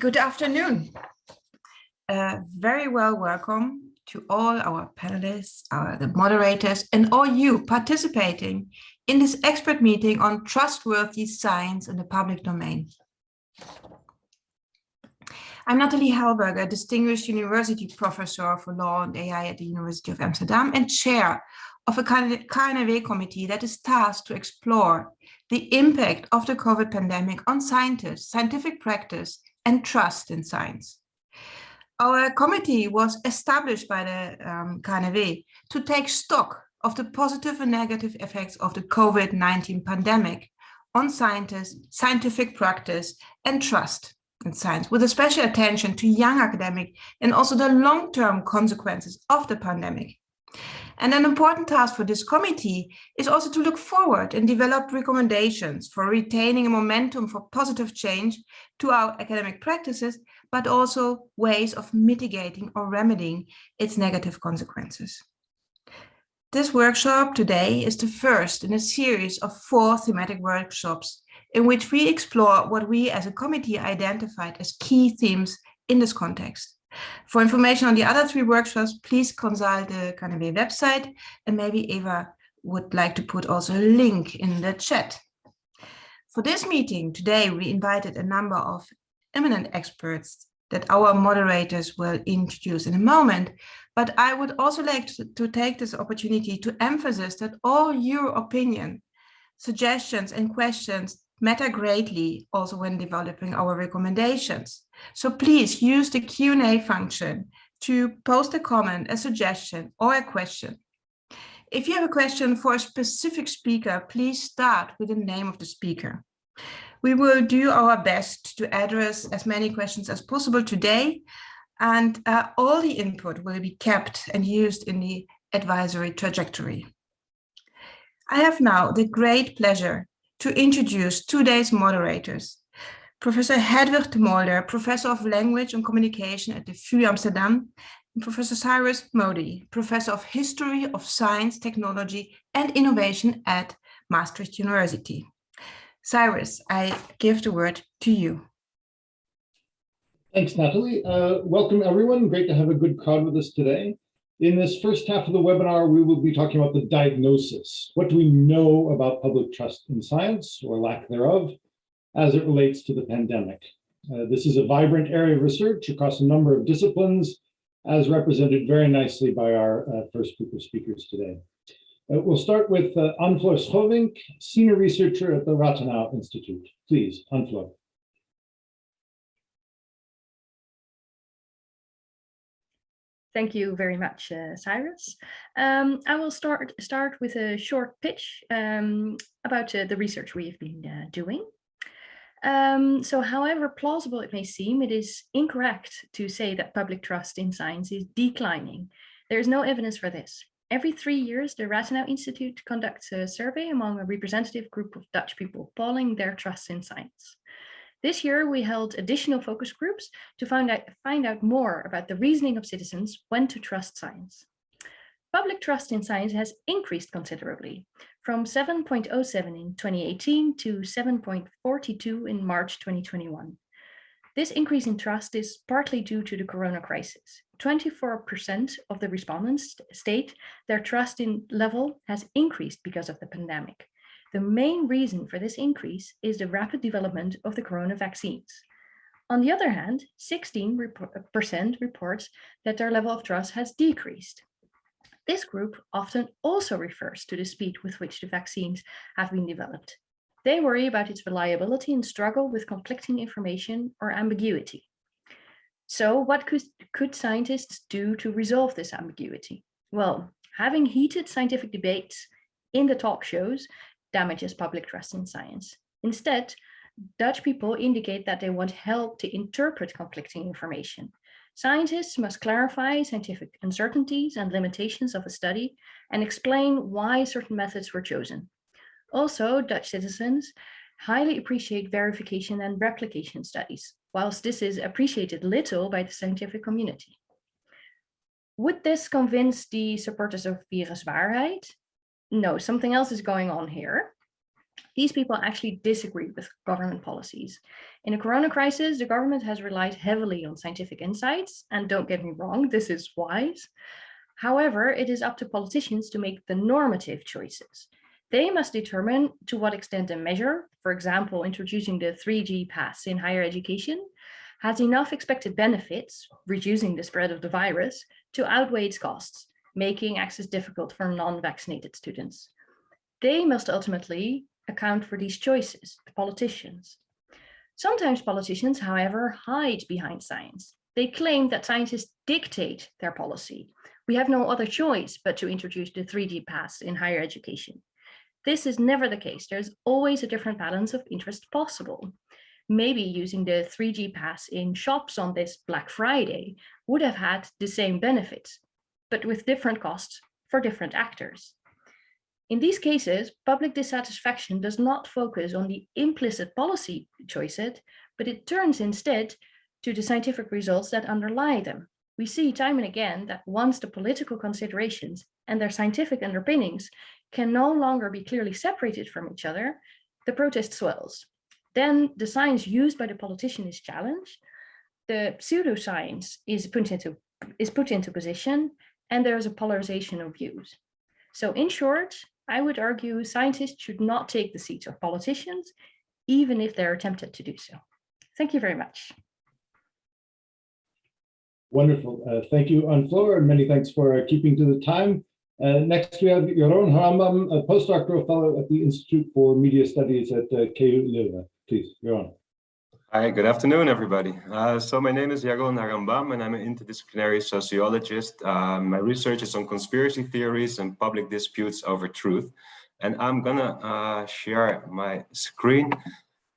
Good afternoon. Uh, very well welcome to all our panelists, our, the moderators, and all you participating in this expert meeting on trustworthy science in the public domain. I'm Natali Helberger, Distinguished University Professor for Law and AI at the University of Amsterdam and Chair of a KNAW committee that is tasked to explore the impact of the COVID pandemic on scientists, scientific practice, and trust in science. Our committee was established by the um, to take stock of the positive and negative effects of the COVID-19 pandemic on scientists, scientific practice, and trust in science, with a special attention to young academic and also the long-term consequences of the pandemic. And an important task for this committee is also to look forward and develop recommendations for retaining a momentum for positive change to our academic practices, but also ways of mitigating or remedying its negative consequences. This workshop today is the first in a series of four thematic workshops in which we explore what we as a committee identified as key themes in this context. For information on the other three workshops, please consult the KNAW website and maybe Eva would like to put also a link in the chat. For this meeting today, we invited a number of eminent experts that our moderators will introduce in a moment. But I would also like to, to take this opportunity to emphasize that all your opinion, suggestions and questions matter greatly also when developing our recommendations. So please use the Q&A function to post a comment, a suggestion or a question. If you have a question for a specific speaker, please start with the name of the speaker. We will do our best to address as many questions as possible today, and uh, all the input will be kept and used in the advisory trajectory. I have now the great pleasure to introduce today's moderators. Professor Hedwig te Molder, Professor of Language and Communication at the VU Amsterdam, and Professor Cyrus Mody, Professor of History of Science, Technology and Innovation at Maastricht University. Cyrus, I give the word to you. Thanks, Natali. Uh, welcome, everyone. Great to have a good crowd with us today. In this first half of the webinar, we will be talking about the diagnosis. What do we know about public trust in science, or lack thereof, as it relates to the pandemic? Uh, this is a vibrant area of research across a number of disciplines, as represented very nicely by our uh, first group of speakers today. Uh, we'll start with uh, Anne-Floor Scholvinck, Senior Researcher at the Rathenau Institute. Please, Anne-Floor. Thank you very much, uh, Cyrus. Um, I will start start with a short pitch um, about uh, the research we've been uh, doing. Um, so however plausible it may seem, it is incorrect to say that public trust in science is declining. There is no evidence for this. Every three years, the Rathenau Institute conducts a survey among a representative group of Dutch people, polling their trust in science. This year, we held additional focus groups to find out, find out more about the reasoning of citizens when to trust science. Public trust in science has increased considerably, from 7.07 in 2018 to 7.42 in March 2021. This increase in trust is partly due to the corona crisis. 24% of the respondents state their trust in level has increased because of the pandemic. The main reason for this increase is the rapid development of the corona vaccines. On the other hand, 16% reports that their level of trust has decreased. This group often also refers to the speed with which the vaccines have been developed. They worry about its reliability and struggle with conflicting information or ambiguity. So what could, could scientists do to resolve this ambiguity? Well, having heated scientific debates in the talk shows damages public trust in science. Instead, Dutch people indicate that they want help to interpret conflicting information. Scientists must clarify scientific uncertainties and limitations of a study and explain why certain methods were chosen. Also, Dutch citizens highly appreciate verification and replication studies, whilst this is appreciated little by the scientific community. Would this convince the supporters of viruswaarheid? No, something else is going on here. These people actually disagree with government policies. In a corona crisis, the government has relied heavily on scientific insights, and don't get me wrong, this is wise. However, it is up to politicians to make the normative choices. They must determine to what extent a measure, for example, introducing the 3G pass in higher education, has enough expected benefits, reducing the spread of the virus, to outweigh its costs, making access difficult for non-vaccinated students. They must ultimately account for these choices, the politicians. Sometimes politicians, however, hide behind science. They claim that scientists dictate their policy. We have no other choice but to introduce the 3G pass in higher education. This is never the case. There's always a different balance of interest possible. Maybe using the 3G pass in shops on this Black Friday would have had the same benefits, but with different costs for different actors. In these cases, public dissatisfaction does not focus on the implicit policy choices, but it turns instead to the scientific results that underlie them. We see time and again that once the political considerations and their scientific underpinnings can no longer be clearly separated from each other, the protest swells. Then the science used by the politician is challenged, the pseudoscience is put into, is put into position, and there is a polarization of views. So in short, I would argue scientists should not take the seats of politicians, even if they're tempted to do so. Thank you very much. Wonderful. Uh, thank you, Anne Floor, and many thanks for uh, keeping to the time. Uh, next, we have Jeroen Harambam, a postdoctoral fellow at the Institute for Media Studies at uh, KU Leuven. Please, Jeroen. Hi, good afternoon, everybody. Uh, so my name is Jeroen Harambam, and I'm an interdisciplinary sociologist. Uh, my research is on conspiracy theories and public disputes over truth. And I'm gonna uh, share my screen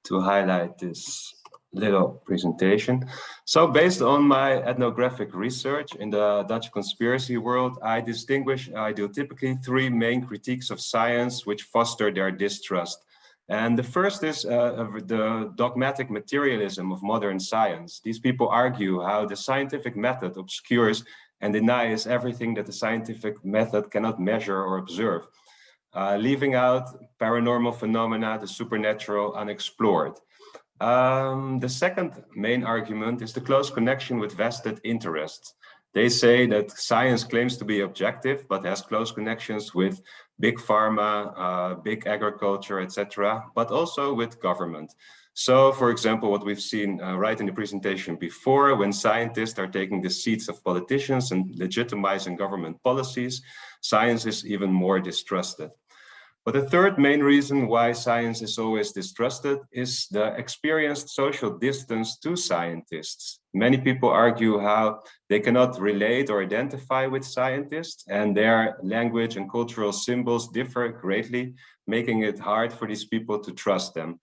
to highlight this little presentation. So based on my ethnographic research in the Dutch conspiracy world, I distinguish, I do typically three main critiques of science which foster their distrust. And the first is uh, the dogmatic materialism of modern science. These people argue how the scientific method obscures and denies everything that the scientific method cannot measure or observe, uh, leaving out paranormal phenomena, the supernatural, unexplored. Um, the second main argument is the close connection with vested interests. They say that science claims to be objective, but has close connections with big pharma, uh, big agriculture, etc., but also with government. So, for example, what we've seen uh, right in the presentation before, when scientists are taking the seats of politicians and legitimizing government policies, science is even more distrusted. But the third main reason why science is always distrusted is the experienced social distance to scientists. Many people argue how they cannot relate or identify with scientists and their language and cultural symbols differ greatly, making it hard for these people to trust them.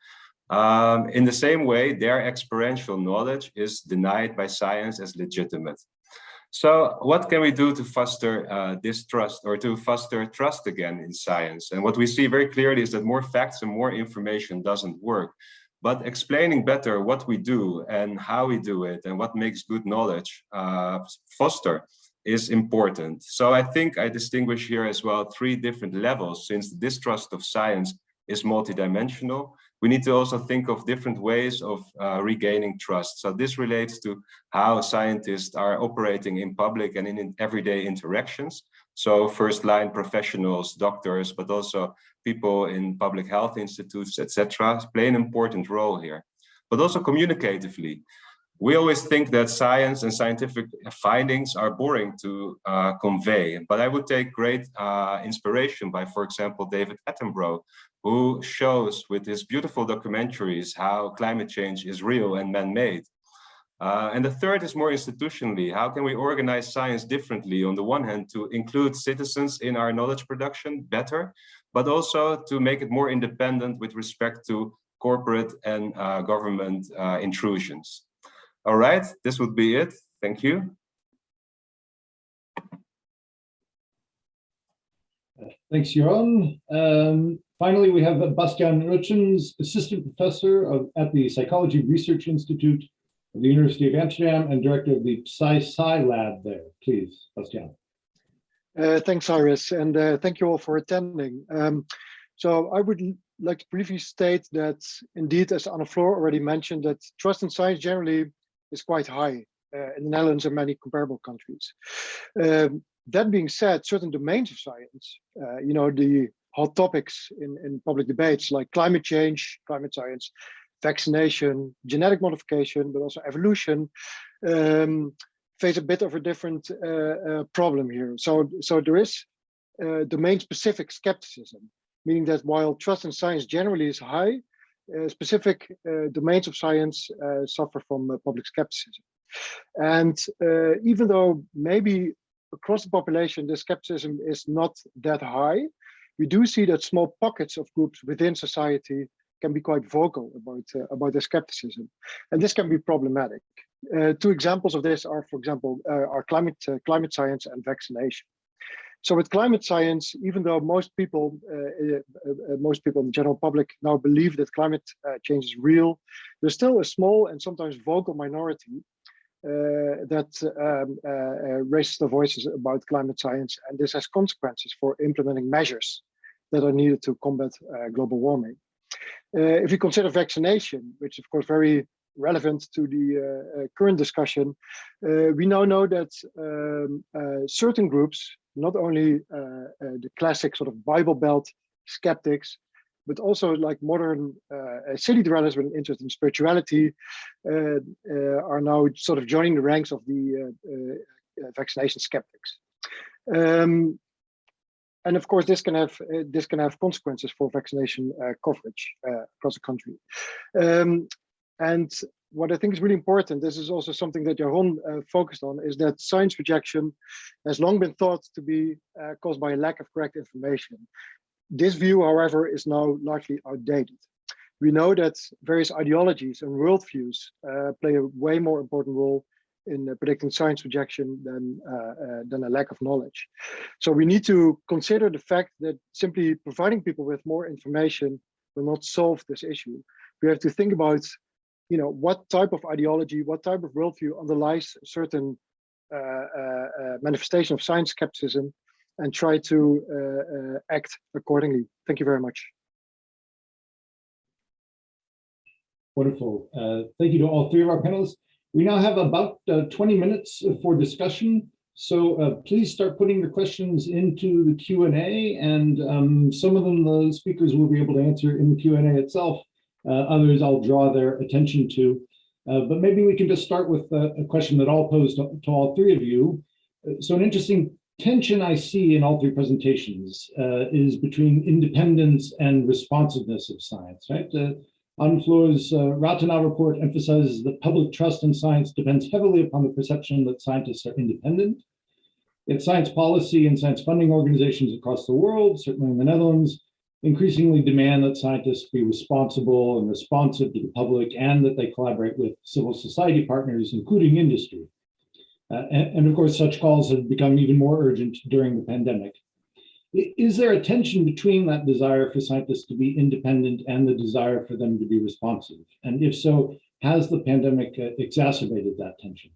Um, in the same way, their experiential knowledge is denied by science as legitimate. So what can we do to foster uh, distrust or to foster trust again in science? And what we see very clearly is that more facts and more information doesn't work. But explaining better what we do and how we do it and what makes good knowledge uh, foster is important. So I think I distinguish here as well three different levels since the distrust of science is multidimensional we need to also think of different ways of uh, regaining trust. So this relates to how scientists are operating in public and in, in everyday interactions. So first line professionals, doctors, but also people in public health institutes, etc., play an important role here. But also communicatively, we always think that science and scientific findings are boring to uh, convey, but I would take great uh, inspiration by, for example, David Attenborough, who shows with his beautiful documentaries how climate change is real and man-made. Uh, and the third is more institutionally, how can we organize science differently on the one hand to include citizens in our knowledge production better, but also to make it more independent with respect to corporate and uh, government uh, intrusions. All right, this would be it. Thank you. Thanks, Jeroen. Um, finally, we have Bastiaan Rutjens, Assistant Professor of, at the Psychology Research Institute of the University of Amsterdam and Director of the Psy-Sci Lab there. Please, Bastiaan. Uh, thanks, Iris, and uh, thank you all for attending. Um, so I would like to briefly state that indeed, as Anne-Floor already mentioned, that trust in science generally is quite high uh, in the Netherlands and many comparable countries. Um, that being said, certain domains of science, uh, you know, the hot topics in, in public debates like climate change, climate science, vaccination, genetic modification, but also evolution, um, face a bit of a different uh, uh, problem here. So, so there is uh, domain-specific skepticism, meaning that while trust in science generally is high, uh, specific uh, domains of science uh, suffer from public skepticism. And even though maybe across the population, the skepticism is not that high, we do see that small pockets of groups within society can be quite vocal about uh, about their skepticism, and this can be problematic. Uh, two examples of this are, for example, uh, are climate climate science and vaccination. So with climate science, even though most people, uh, uh, uh, most people in the general public now believe that climate uh, change is real, there's still a small and sometimes vocal minority uh, that um, uh, raises the voices about climate science. And this has consequences for implementing measures that are needed to combat uh, global warming. Uh, if we consider vaccination, which is of course very relevant to the uh, current discussion, we now know that um, certain groups not only uh, uh, the classic sort of Bible Belt skeptics, but also like modern uh, city dwellers with an interest in spirituality are now sort of joining the ranks of the vaccination skeptics. Um, and of course, this can have uh, this can have consequences for vaccination uh, coverage uh, across the country. Um, and what I think is really important, this is also something that Jeroen uh, focused on, is that science rejection has long been thought to be uh, caused by a lack of correct information. This view, however, is now largely outdated. We know that various ideologies and worldviews uh, play a way more important role in uh, predicting science rejection than, uh, uh, than a lack of knowledge. So we need to consider the fact that simply providing people with more information will not solve this issue. We have to think about you know, what type of ideology, what type of worldview underlies certain manifestation of science skepticism and try to act accordingly. Thank you very much. Wonderful. Uh, thank you to all three of our panelists. We now have about 20 minutes for discussion. So please start putting your questions into the Q&A and um, some of them the speakers will be able to answer in the Q&A itself. Uh, others I'll draw their attention to. Uh, but maybe we can just start with a, a question that I'll pose to, to, all three of you. Uh, so an interesting tension I see in all three presentations uh, is between independence and responsiveness of science, right? Anna uh, report emphasizes that public trust in science depends heavily upon the perception that scientists are independent. Yet science policy and science funding organizations across the world, certainly in the Netherlands, increasingly demand that scientists be responsible and responsive to the public and that they collaborate with civil society partners, including industry. Uh, and, and, of course, such calls have become even more urgent during the pandemic. Is there a tension between that desire for scientists to be independent and the desire for them to be responsive? And if so, has the pandemic uh, exacerbated that tension?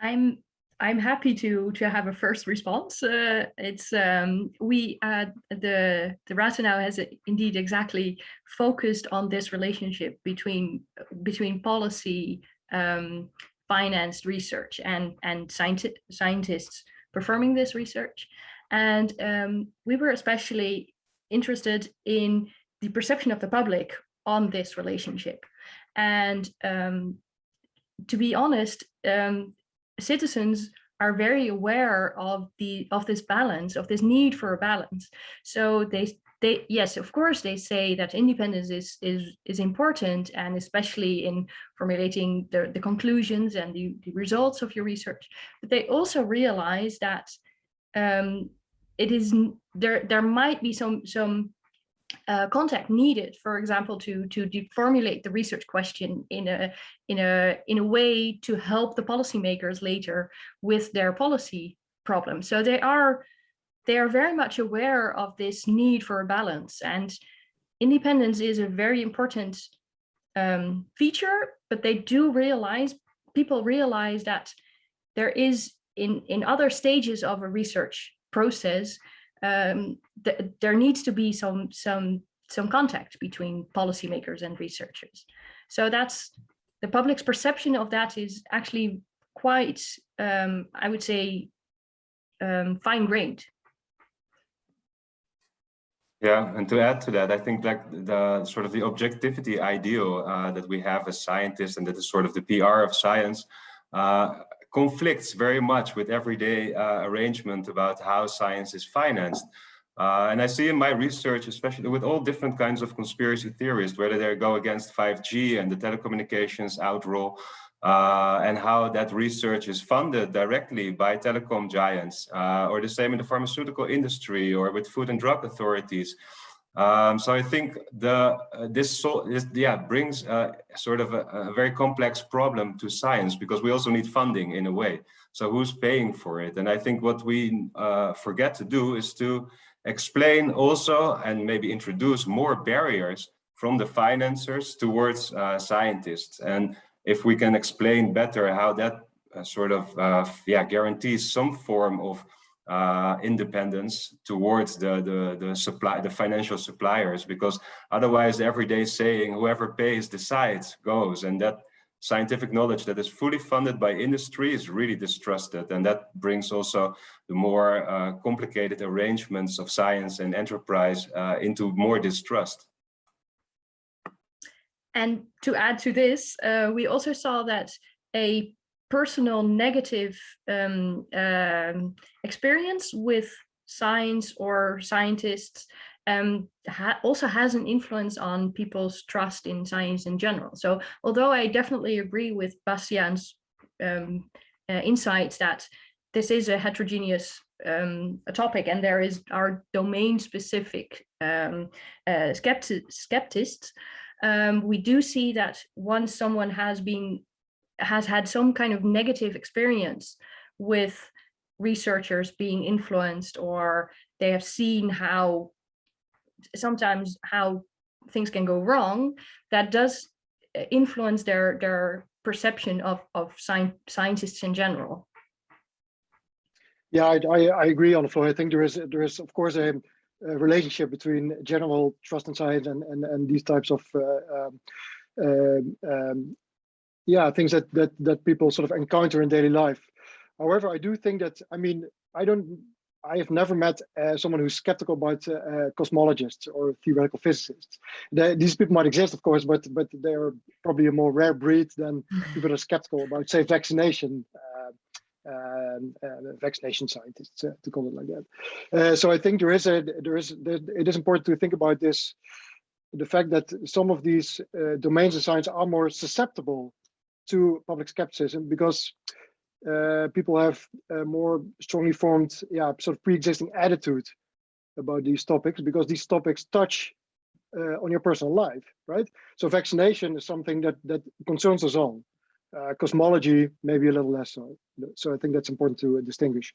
I'm I'm happy to to have a first response. Uh, it's um, we uh, the the Rathenau has indeed exactly focused on this relationship between between policy, um, financed research, and and scienti scientists performing this research, and um, we were especially interested in the perception of the public on this relationship, and um, to be honest, um, citizens are very aware of the of this balance of this need for a balance. So they they yes of course they say that independence is is is important and especially in formulating the the conclusions and the, the results of your research but they also realize that um it is there there might be some some uh, contact needed, for example, to to formulate the research question in a in a in a way to help the policymakers later with their policy problems. So they are they are very much aware of this need for a balance, and independence is a very important um, feature. But they do realize people realize that there is in, in other stages of a research process, um, th there needs to be some, some, some contact between policymakers and researchers. So that's the public's perception of that is actually quite, um, I would say, um, fine-grained. Yeah, and to add to that, I think like the sort of the objectivity ideal uh, that we have as scientists and that is sort of the PR of science uh, conflicts very much with everyday uh, arrangement about how science is financed. Uh, and I see in my research, especially with all different kinds of conspiracy theories, whether they go against 5G and the telecommunications outroll, uh, and how that research is funded directly by telecom giants, uh, or the same in the pharmaceutical industry or with food and drug authorities. Um, so I think the uh, this, so, this yeah brings uh, sort of a, a, very complex problem to science because we also need funding in a way. So who's paying for it? And I think what we uh, forget to do is to explain also and maybe introduce more barriers from the financiers towards uh, scientists. And if we can explain better how that uh, sort of uh, yeah guarantees some form of uh, independence towards the, the, the supply, the financial suppliers, because otherwise everyday saying whoever pays decides goes and that scientific knowledge that is fully funded by industry is really distrusted. And that brings also the more uh, complicated arrangements of science and enterprise uh, into more distrust. And to add to this, uh, we also saw that a personal negative um, um, experience with science or scientists um, ha also has an influence on people's trust in science in general. So although I definitely agree with Bastiaan's um, uh, insights that this is a heterogeneous um, a topic and there is our domain specific um, uh, skepti skeptists, um, we do see that once someone has been has had some kind of negative experience with researchers being influenced or they have seen how sometimes how things can go wrong that does uh, influence their their perception of of science, scientists in general. Yeah I, I, I agree Anne-Floor i think there is there is of course a, a relationship between general trust in science and and, and these types of uh, um, uh, um, yeah, things that that that people sort of encounter in daily life. However, I do think that I mean I don't I have never met uh, someone who's skeptical about uh, uh, cosmologists or theoretical physicists. They, these people might exist, of course, but but they're probably a more rare breed than people that are skeptical about, say, vaccination. Uh, um, vaccination scientists, uh, to call it like that. Uh, so I think there is a there is there, it is important to think about this, the fact that some of these domains of science are more susceptible to public skepticism because uh, people have a more strongly formed, yeah, sort of pre-existing attitude about these topics because these topics touch uh, on your personal life, right? So vaccination is something that that concerns us all. Uh, cosmology, maybe a little less so. So I think that's important to distinguish.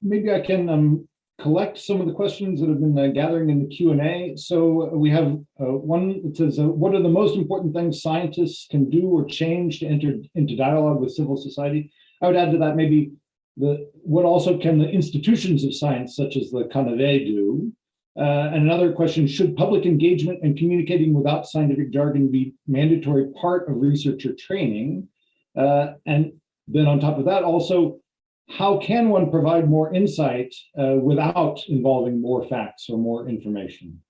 Maybe I can um, collect some of the questions that have been uh, gathering in the Q&A. So uh, we have uh, one that says, uh, what are the most important things scientists can do or change to enter into dialogue with civil society? I would add to that maybe the what also can the institutions of science, such as the KNAW do? Uh, and another question, should public engagement and communicating without scientific jargon be mandatory part of researcher training? Uh, and then on top of that, also, how can one provide more insight uh, without involving more facts or more information?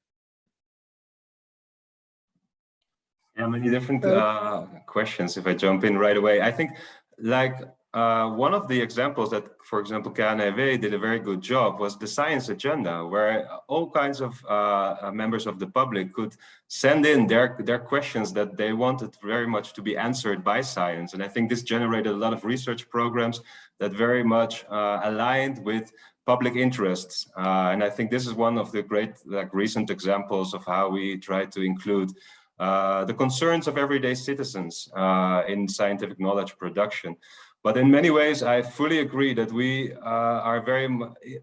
Yeah, many different uh, questions if I jump in right away. I think like uh, one of the examples that, for example, KNAW did a very good job was the science agenda, where all kinds of uh, uh, members of the public could send in their, their questions that they wanted very much to be answered by science. And I think this generated a lot of research programs that very much uh, aligned with public interests. Uh, and I think this is one of the great like recent examples of how we try to include uh, the concerns of everyday citizens in scientific knowledge production. But in many ways, I fully agree that we uh, are very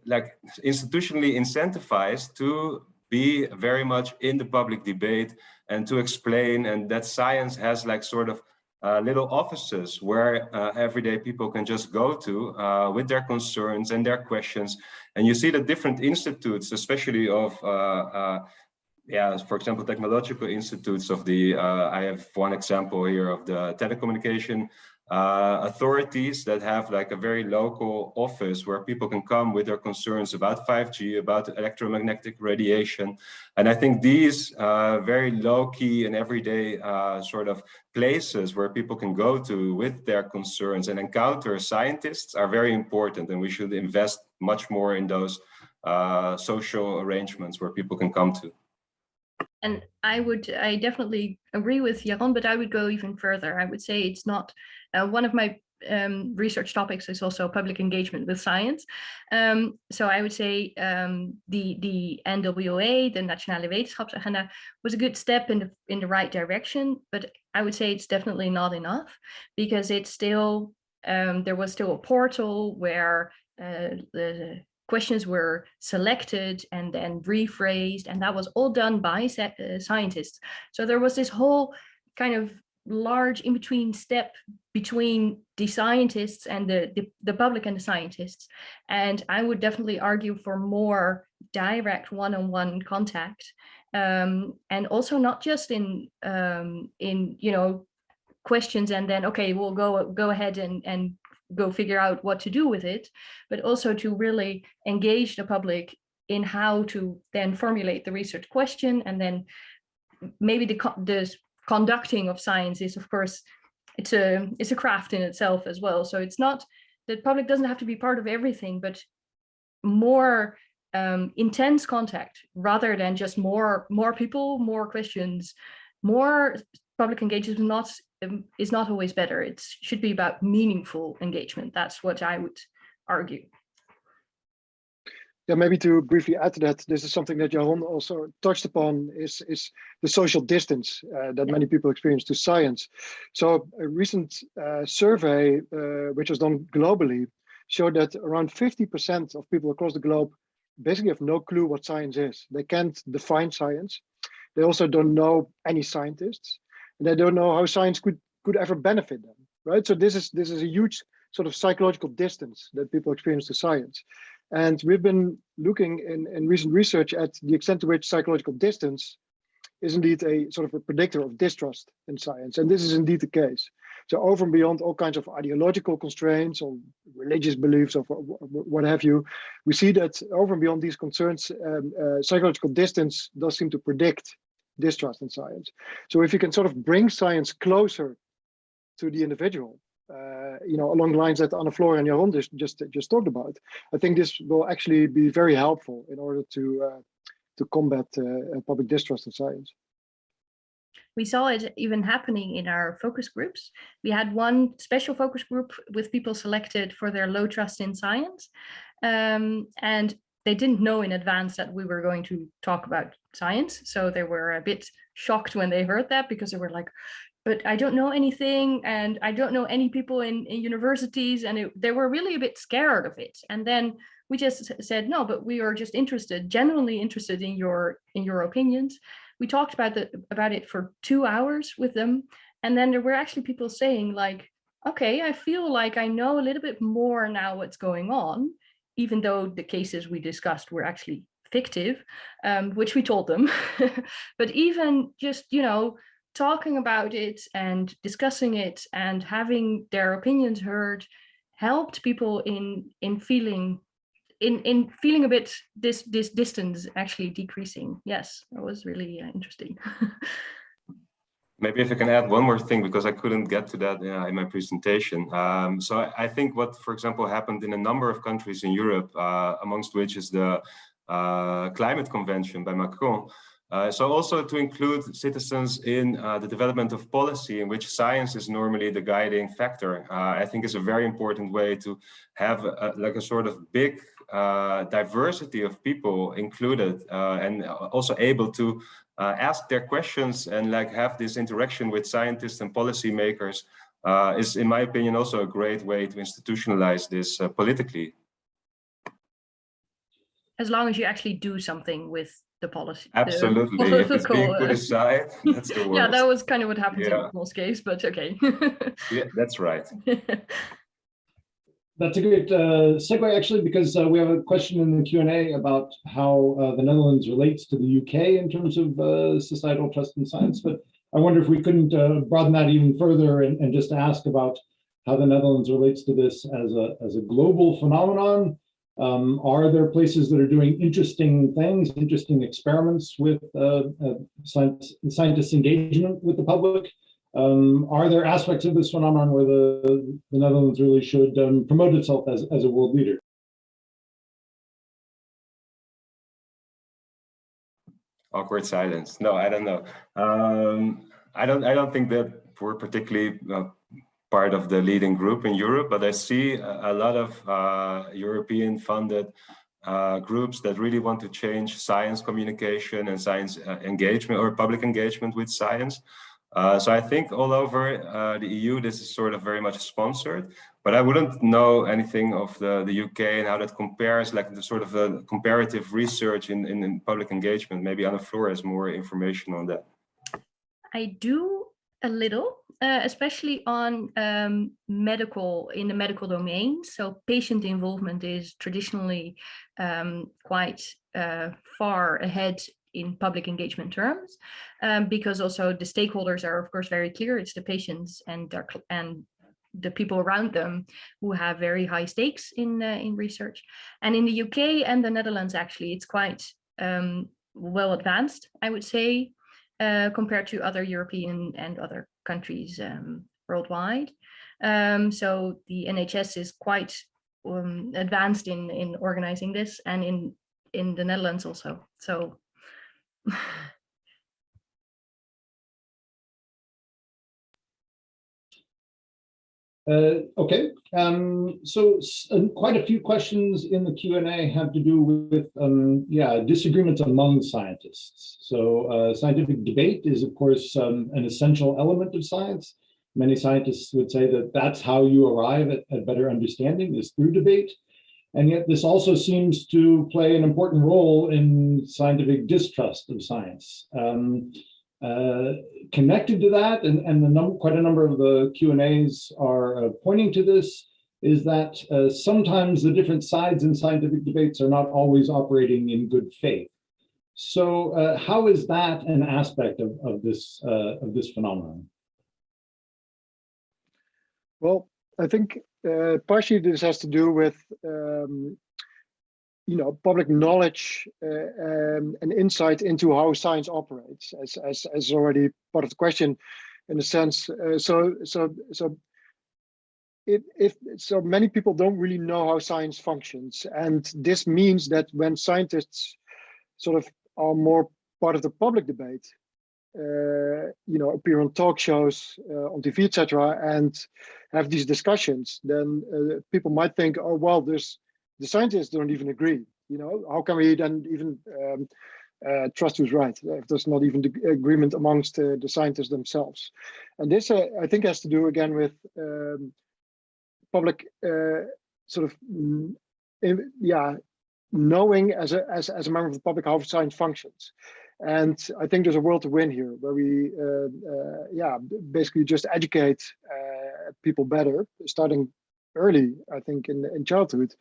like institutionally incentivized to be very much in the public debate and to explain and that science has like sort of uh, little offices where uh, everyday people can just go to uh, with their concerns and their questions. And you see the different institutes, especially of, uh, uh, yeah, for example, technological institutes of the, uh, I have one example here of the telecommunication uh, authorities that have like a very local office where people can come with their concerns about 5G, about electromagnetic radiation. And I think these uh, very low key and everyday uh, sort of places where people can go to with their concerns and encounter scientists are very important. And we should invest much more in those uh, social arrangements where people can come to. And I would, I definitely agree with Jeroen, but I would go even further. I would say it's not uh, one of my um, research topics is also public engagement with science. Um, so I would say um, the the NWA, the Nationale Wetenschapsagenda, was a good step in the in the right direction, but I would say it's definitely not enough because it's still um, there was still a portal where uh, the questions were selected and then rephrased, and that was all done by uh, scientists. So there was this whole kind of large in-between step between the scientists and the, the, the, public and the scientists. And I would definitely argue for more direct one-on-one -on -one contact. Um, and also not just in, um, in, you know, questions and then, okay, we'll go, go ahead and, and go figure out what to do with it, but also to really engage the public in how to then formulate the research question and then maybe the, the conducting of science is of course it's a it's a craft in itself as well. So it's not the public doesn't have to be part of everything but more um, intense contact rather than just more more people more questions more public engagement not um, is not always better it should be about meaningful engagement that's what i would argue yeah, maybe to briefly add to that, this is something that Jeroen also touched upon is, is the social distance uh, that many people experience to science. So a recent uh, survey, uh, which was done globally, showed that around 50% of people across the globe basically have no clue what science is. They can't define science. They also don't know any scientists. And they don't know how science could, could ever benefit them, right? So this is, this is a huge sort of psychological distance that people experience to science. And we've been looking in, in recent research at the extent to which psychological distance is indeed a sort of a predictor of distrust in science. And this is indeed the case. So over and beyond all kinds of ideological constraints or religious beliefs or what have you, we see that over and beyond these concerns, um, uh, psychological distance does seem to predict distrust in science. So if you can sort of bring science closer to the individual, uh, you know, along the lines that Anne-Floor and Jeroen just, just, just talked about, I think this will actually be very helpful in order to uh, to combat uh, public distrust in science. We saw it even happening in our focus groups. We had one special focus group with people selected for their low trust in science. Um, and they didn't know in advance that we were going to talk about science. So they were a bit shocked when they heard that because they were like, but I don't know anything and I don't know any people in, in universities and it, they were really a bit scared of it. And then we just said, no, but we are just interested, genuinely interested in your in your opinions. We talked about the, about it for two hours with them. And then there were actually people saying like, okay, I feel like I know a little bit more now what's going on, even though the cases we discussed were actually fictive, um, which we told them. but even just, you know, talking about it and discussing it and having their opinions heard helped people in in feeling in in feeling a bit this this distance actually decreasing yes that was really uh, interesting maybe if i can add one more thing because i couldn't get to that uh, in my presentation. Um, so I, I, think what for example happened in a number of countries in europe uh, amongst which is the uh, climate convention by macron. Uh, so also to include citizens in uh, the development of policy in which science is normally the guiding factor, uh, I think is a very important way to have a, like a sort of big uh, diversity of people included uh, and also able to uh, ask their questions and like have this interaction with scientists and policymakers is in my opinion also a great way to institutionalize this politically. As long as you actually do something with the policy. the Absolutely. If it's being put uh, aside, that's the worst. yeah, that was kind of what happened Yeah. in most case, but okay. Yeah, that's right. That's a great uh, segue, actually, because uh, we have a question in the Q&A about how uh, the Netherlands relates to the UK in terms of uh, societal trust in science. But I wonder if we couldn't uh, broaden that even further and, and just ask about how the Netherlands relates to this as a, as a global phenomenon. Um, are there places that are doing interesting things, interesting experiments with uh, science, scientists' engagement with the public? Um, are there aspects of this phenomenon where the, the Netherlands really should um, promote itself as, as a world leader? Awkward silence. No, I don't know. Um, I don't. I don't think that we're particularly uh, part of the leading group in Europe, but I see a, lot of uh, European-funded uh, groups that really want to change science communication and science uh, engagement or public engagement with science. Uh, so I think all over uh, the EU, this is sort of very much sponsored, but I wouldn't know anything of the, the UK and how that compares, like the sort of the comparative research in, in, in public engagement. Maybe Anne-Floor has more information on that. I do a little, uh, especially on um, medical, in the medical domain. So patient involvement is traditionally um, quite uh, far ahead in public engagement terms, um, because also the stakeholders are of course very clear. It's the patients and their, and the people around them who have very high stakes in uh, in research. And in the UK and the Netherlands, actually, it's quite um, well advanced, I would say, uh, compared to other European and other countries um, worldwide. Um, so the NHS is quite um, advanced in in organizing this, and in in the Netherlands also. So. Uh, okay, um, so uh, quite a few questions in the Q and A have to do with, um, yeah, disagreements among scientists. So uh, scientific debate is, of course, um, an essential element of science. Many scientists would say that that's how you arrive at, at better understanding is through debate. And yet this also seems to play an important role in scientific distrust of science. Um, uh, connected to that, and, and the num quite a number of the Q and A's are uh, pointing to this, is that uh, sometimes the different sides in scientific debates are not always operating in good faith. So uh, how is that an aspect of, of this uh, of this phenomenon? Well, I think uh, partially this has to do with um, you know public knowledge uh, um, and insight into how science operates, as as as already part of the question, in a sense. Uh, so so so. If, if so many people don't really know how science functions and this means that when scientists sort of are more part of the public debate you know, appear on talk shows, uh, on TV, etc., and have these discussions, then uh, people might think, oh well, there's the scientists don't even agree. You know, how can we then even um, uh, trust who's right if there's not even the agreement amongst uh, the scientists themselves? And this, uh, I think, has to do again with um, public sort of, mm, yeah, knowing as a as as a member of the public how science functions and I think there's a world to win here where we, uh, uh, yeah, basically just educate uh, people better, starting early, I think, in, in childhood,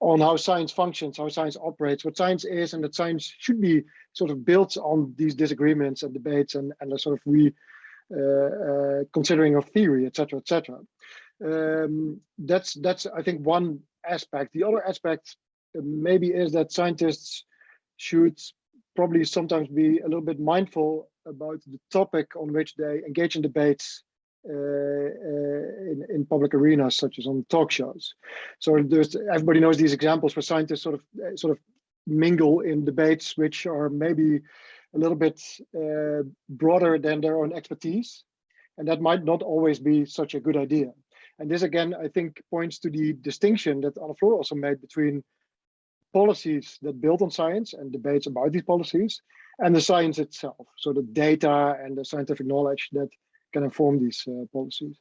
on how science functions, how science operates, what science is, and that science should be sort of built on these disagreements and debates and, and a sort of re uh, uh, considering of theory, etc., etc. Um, that's that's I think one aspect. The other aspect maybe is that scientists should probably sometimes be a little bit mindful about the topic on which they engage in debates uh, uh, in, in public arenas, such as on talk shows. So everybody knows these examples where scientists sort of uh, sort of mingle in debates which are maybe a little bit uh, broader than their own expertise, and that might not always be such a good idea. And this again, I think, points to the distinction that Anna also made between policies that build on science and debates about these policies and the science itself. So the data and the scientific knowledge that can inform these uh, policies.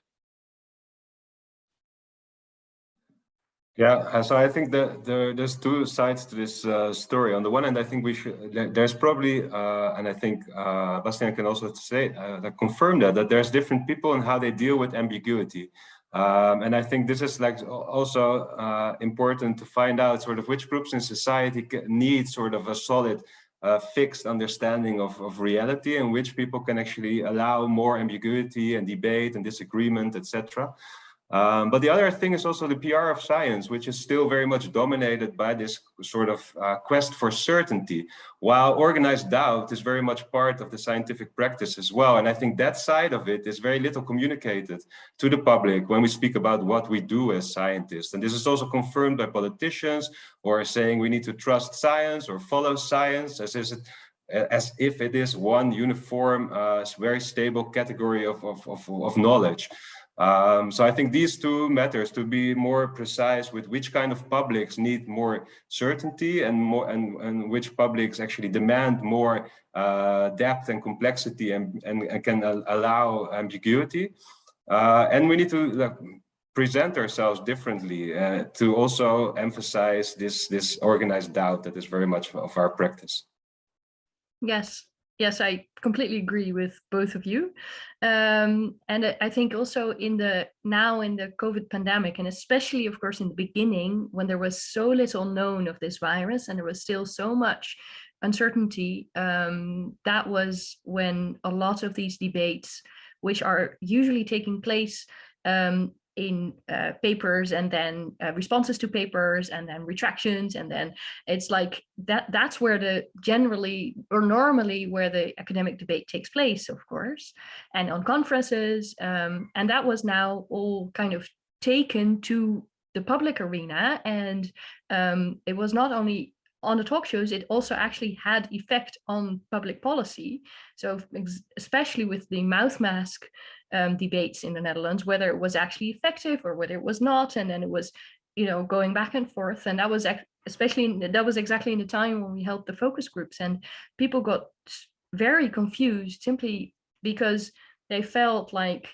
Yeah, so I think that the, there's two sides to this uh, story. On the one hand, I think we should, there's probably, uh, and I think uh, Bastiaan can also say, uh, confirm that, that there's different people and how they deal with ambiguity. Um, and I think this is like also uh, important to find out sort of which groups in society need sort of a solid fixed understanding of, of reality and which people can actually allow more ambiguity and debate and disagreement, etc. Um, but the other thing is also the PR of science, which is still very much dominated by this sort of uh, quest for certainty, while organized doubt is very much part of the scientific practice as well. And I think that side of it is very little communicated to the public when we speak about what we do as scientists. And this is also confirmed by politicians who are saying we need to trust science or follow science as is it as if it is one uniform, uh, very stable category of, of, of, of knowledge. Um, so I think these two matters to be more precise with which kind of publics need more certainty and more and, and which publics actually demand more uh, depth and complexity and, and, and can allow ambiguity. Uh, and we need to present ourselves differently uh, to also emphasize this, this organized doubt that is very much of our practice. Yes, yes, I completely agree with both of you. Um, and I think also in the now in the COVID pandemic, and especially, of course, in the beginning, when there was so little known of this virus and there was still so much uncertainty, um, that was when a lot of these debates, which are usually taking place um, in uh, papers and then uh, responses to papers and then retractions and then it's like that that's where the generally or normally where the academic debate takes place of course and on conferences um, and that was now all kind of taken to the public arena and um, it was not only on the talk shows, it also actually had effect on public policy. So especially with the mouth mask um, debates in the Netherlands, whether it was actually effective or whether it was not. And then it was, you know, going back and forth. And that was especially, in, that was exactly in the time when we held the focus groups and people got very confused simply because they felt like,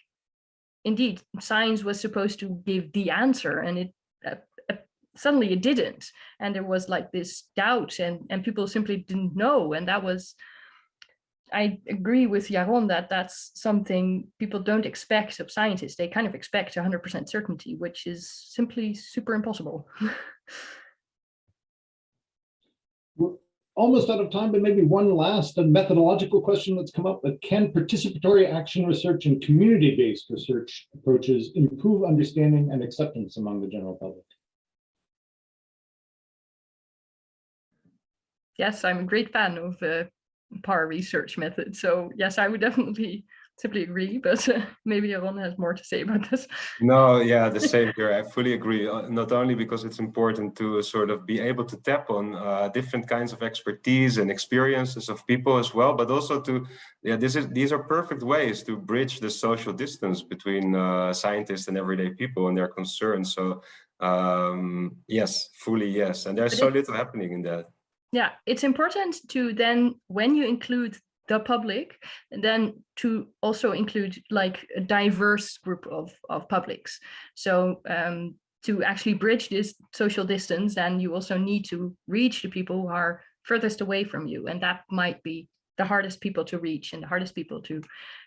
indeed, science was supposed to give the answer and it uh, uh, suddenly it didn't. And there was like this doubt and, and people simply didn't know. And that was, I agree with Jeroen that that's something people don't expect of scientists. They kind of expect 100% certainty, which is simply super impossible. We're almost out of time, but maybe one last methodological question that's come up. But Can participatory action research and community-based research approaches improve understanding and acceptance among the general public? Yes, I'm a great fan of uh, PAR research method. So yes, I would definitely simply agree, but uh, maybe Jeroen has more to say about this. No, yeah, the same here. I fully agree. Uh, not only because it's important to sort of be able to tap on uh, different kinds of expertise and experiences of people as well, but also to, yeah, this is these are perfect ways to bridge the social distance between uh, scientists and everyday people and their concerns. So um, yes, fully yes. And there's so little happening in that yeah, it's important to then, when you include the public, then to also include like a diverse group of, of publics. So um, to actually bridge this social distance, then you also need to reach the people who are furthest away from you. And that might be the hardest people to reach and the hardest people to,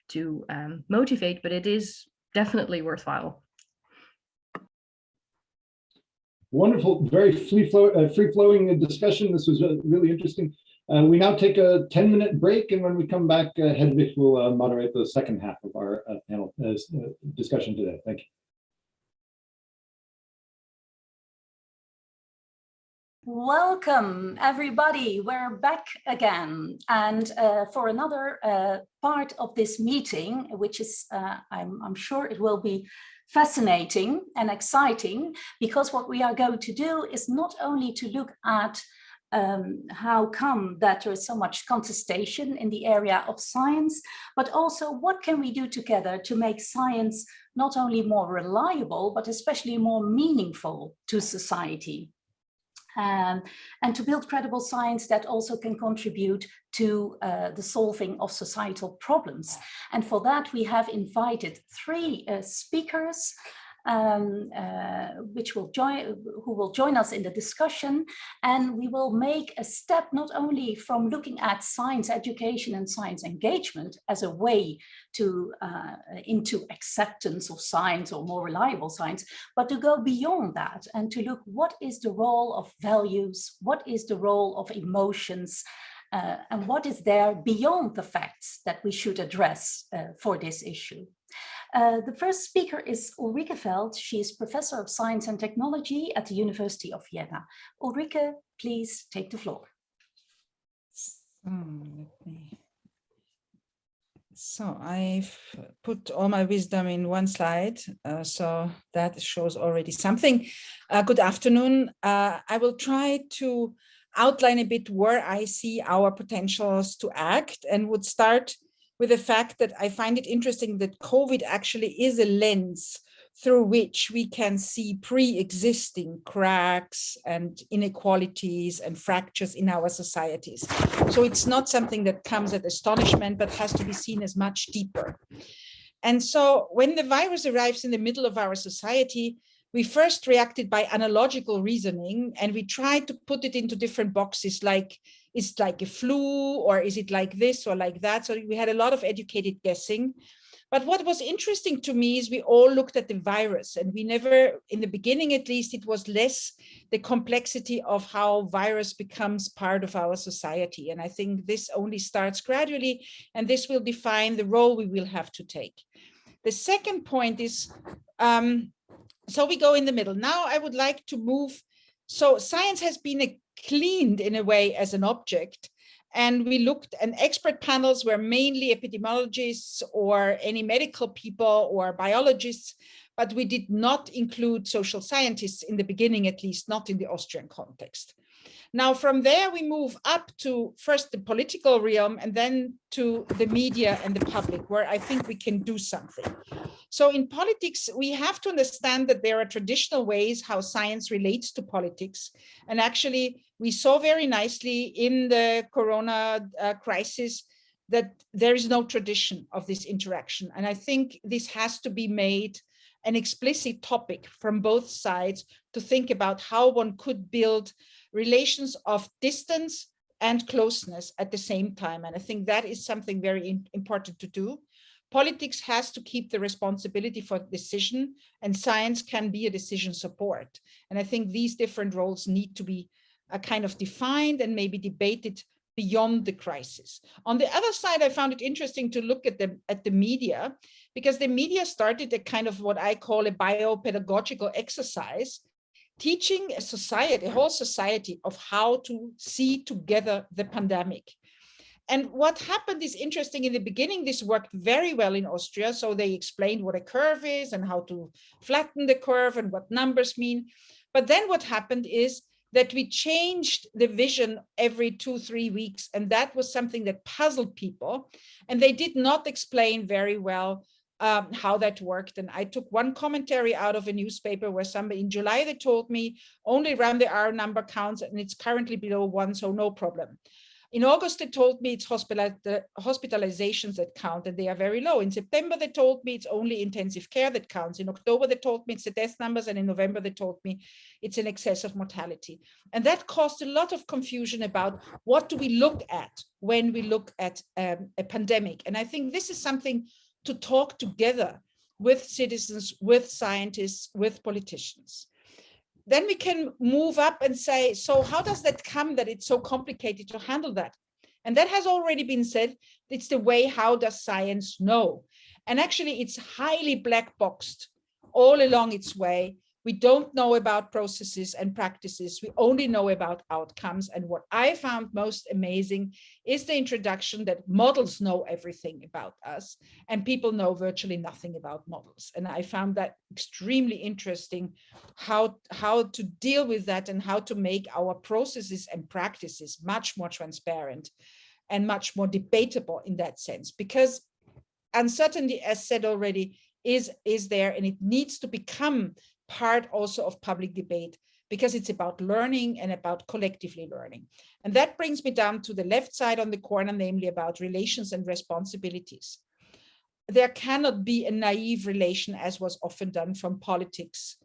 to um, motivate, but it is definitely worthwhile. Wonderful, very free, flow, uh, free flowing discussion. This was uh, really interesting. Uh, we now take a 10 minute break, and when we come back, uh, Hedwig will uh, moderate the second half of our uh, panel discussion today. Thank you. Welcome, everybody. We're back again. And uh, for another uh, part of this meeting, which is, uh, I'm, I'm, sure it will be fascinating and exciting because what we are going to do is not only to look at um, how come that there is so much contestation in the area of science, but also what can we do together to make science not only more reliable, but especially more meaningful to society. Um, and to build credible science that also can contribute to uh, the solving of societal problems. And for that, we have invited three uh, speakers. Um, uh, which will join, who will join us in the discussion. And we will make a step not only from looking at science education and science engagement as a way to uh, into acceptance of science or more reliable science, but to go beyond that and to look what is the role of values, what is the role of emotions, uh, and what is there beyond the facts that we should address uh, for this issue. Uh, the first speaker is Ulrike Felt. She is Professor of Science and Technology at the University of Vienna. Ulrike, please take the floor. Hmm, so I've put all my wisdom in one slide, uh, so that shows already something. Uh, good afternoon. Uh, I will try to outline a bit where I see our potentials to act and would start with the fact that I find it interesting that COVID actually is a lens through which we can see pre-existing cracks and inequalities and fractures in our societies. So it's not something that comes at astonishment, but has to be seen as much deeper. And so when the virus arrives in the middle of our society, we first reacted by analogical reasoning and we tried to put it into different boxes like is it like a flu or is it like this or like that? So we had a lot of educated guessing. But what was interesting to me is we all looked at the virus and we never in the beginning at least it was less the complexity of how virus becomes part of our society. And i think this only starts gradually and this will define the role we will have to take. The second point is um, so we go in the middle. Now I would like to move. So science has been cleaned in a way as an object. And we looked and expert panels were mainly epidemiologists or any medical people or biologists, but we did not include social scientists in the beginning, at least not in the Austrian context. Now, from there, we move up to first the political realm and then to the media and the public, where I think we can do something. So in politics, we have to understand that there are traditional ways how science relates to politics. And actually, we saw very nicely in the corona uh, crisis that there is no tradition of this interaction. And I think this has to be made an explicit topic from both sides to think about how one could build relations of distance and closeness at the same time. And I think that is something very important to do. Politics has to keep the responsibility for decision and science can be a decision support. And I think these different roles need to be uh, kind of defined and maybe debated beyond the crisis. On the other side, I found it interesting to look at the, at the media because the media started a kind of what I call a biopedagogical exercise teaching a society, a whole society of how to see together the pandemic. And what happened is interesting in the beginning, this worked very well in Austria. So they explained what a curve is and how to flatten the curve and what numbers mean. But then what happened is that we changed the vision every two, three weeks. And that was something that puzzled people. And they did not explain very well um, how that worked. And I took one commentary out of a newspaper where somebody in July, they told me only around the R number counts and it's currently below one, so no problem. In August, they told me it's hospital, hospitalizations that count and they are very low. In September, they told me it's only intensive care that counts. In October, they told me it's the death numbers. And in November, they told me it's an excess of mortality. And that caused a lot of confusion about what do we look at when we look at um, a pandemic. And I think this is something to talk together with citizens, with scientists, with politicians. Then we can move up and say, so how does that come that it's so complicated to handle that? And that has already been said, it's the way how does science know? And actually it's highly black boxed all along its way we don't know about processes and practices. We only know about outcomes. And what I found most amazing is the introduction that models know everything about us and people know virtually nothing about models. And I found that extremely interesting how, how to deal with that and how to make our processes and practices much more transparent and much more debatable in that sense, because uncertainty, as said already, is, is there and it needs to become part also of public debate because it's about learning and about collectively learning. And that brings me down to the left side on the corner, namely about relations and responsibilities. there cannot be a naive relation as was often done from politics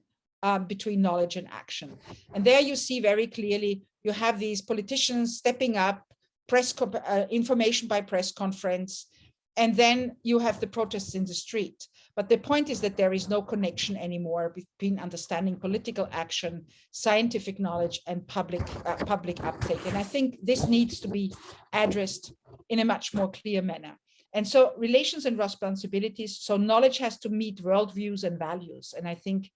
um, between knowledge and action. And there you see very clearly, you have these politicians stepping up, press uh, information by press conference, and then you have the protests in the street. But the point is that there is no connection anymore between understanding political action, scientific knowledge, and public uh, public uptake. And I think this needs to be addressed in a much more clear manner. And so relations and responsibilities, so knowledge has to meet worldviews and values. And I think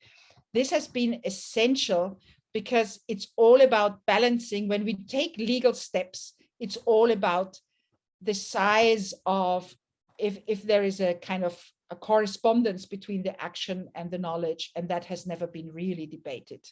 this has been essential because it's all about balancing. When we take legal steps, it's all about the size of if, if there is a kind of a correspondence between the action and the knowledge, and that has never been really debated.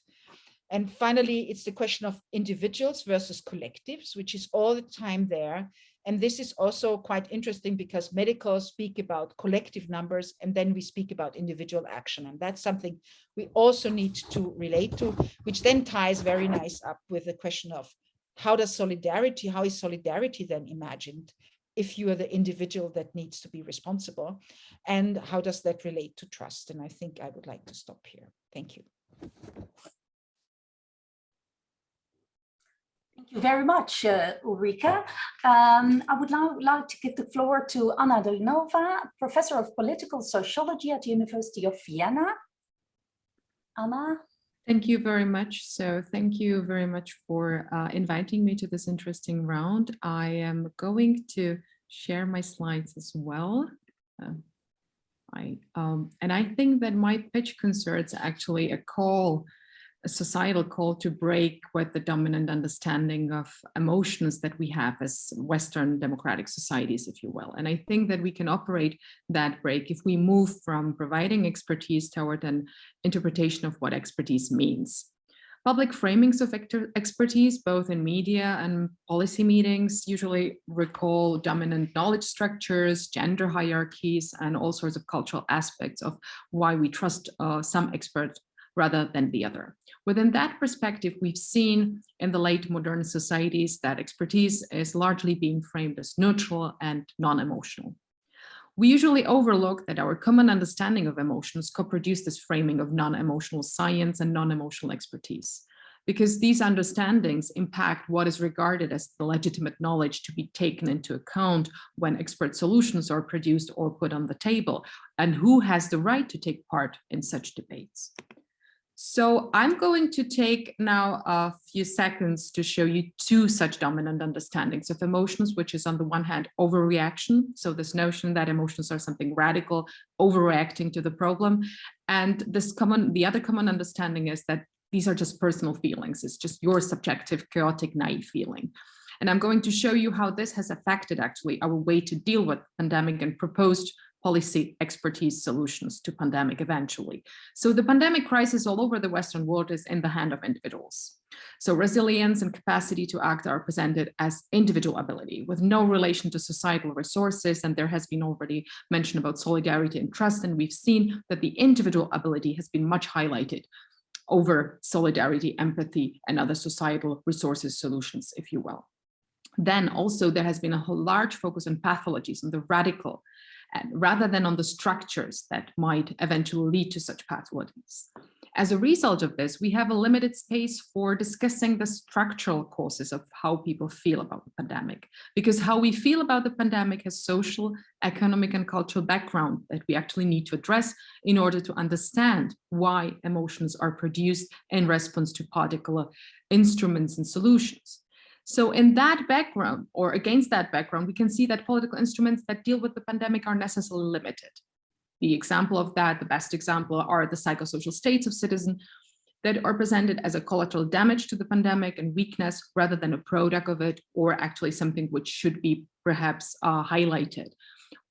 And finally, it's the question of individuals versus collectives, which is all the time there. And this is also quite interesting because medicals speak about collective numbers and then we speak about individual action. And that's something we also need to relate to, which then ties very nice up with the question of how does solidarity, how is solidarity then imagined? If you are the individual that needs to be responsible and how does that relate to trust and i think i would like to stop here thank you Thank you very much, uh, Ulrika. Um, I would now like to give the floor to Anna Durnová, Professor of Political Sociology at the University of Vienna. Anna. Thank you very much. So thank you very much for uh, inviting me to this interesting round. I am going to share my slides as well. Uh, I, um, and I think that my pitch concerns actually a call a societal call to break with the dominant understanding of emotions that we have as Western democratic societies, if you will. And I think that we can operate that break if we move from providing expertise toward an interpretation of what expertise means. Public framings of expertise, both in media and policy meetings, usually recall dominant knowledge structures, gender hierarchies, and all sorts of cultural aspects of why we trust uh, some experts rather than the other. Within that perspective, we've seen in the late modern societies that expertise is largely being framed as neutral and non-emotional. We usually overlook that our common understanding of emotions co-produce this framing of non-emotional science and non-emotional expertise, because these understandings impact what is regarded as the legitimate knowledge to be taken into account when expert solutions are produced or put on the table, and who has the right to take part in such debates. So I'm going to take now a few seconds to show you two such dominant understandings of emotions, which is on the one hand overreaction. So this notion that emotions are something radical, overreacting to the problem. And this common, the other common understanding is that these are just personal feelings. It's just your subjective, chaotic, naive feeling. And I'm going to show you how this has affected actually our way to deal with pandemic and proposed policy expertise solutions to pandemic eventually. So the pandemic crisis all over the Western world is in the hand of individuals. So resilience and capacity to act are presented as individual ability with no relation to societal resources. And there has been already mention about solidarity and trust. And we've seen that the individual ability has been much highlighted over solidarity, empathy, and other societal resources solutions, if you will. Then also there has been a large focus on pathologies and the radical Uh, rather than on the structures that might eventually lead to such pathologies. As a result of this, we have a limited space for discussing the structural causes of how people feel about the pandemic, because how we feel about the pandemic has social, economic, and cultural background that we actually need to address in order to understand why emotions are produced in response to particular instruments and solutions. So in that background or against that background, we can see that political instruments that deal with the pandemic are necessarily limited. The example of that, the best example are the psychosocial states of citizen that are presented as a collateral damage to the pandemic and weakness rather than a product of it or actually something which should be perhaps uh, highlighted.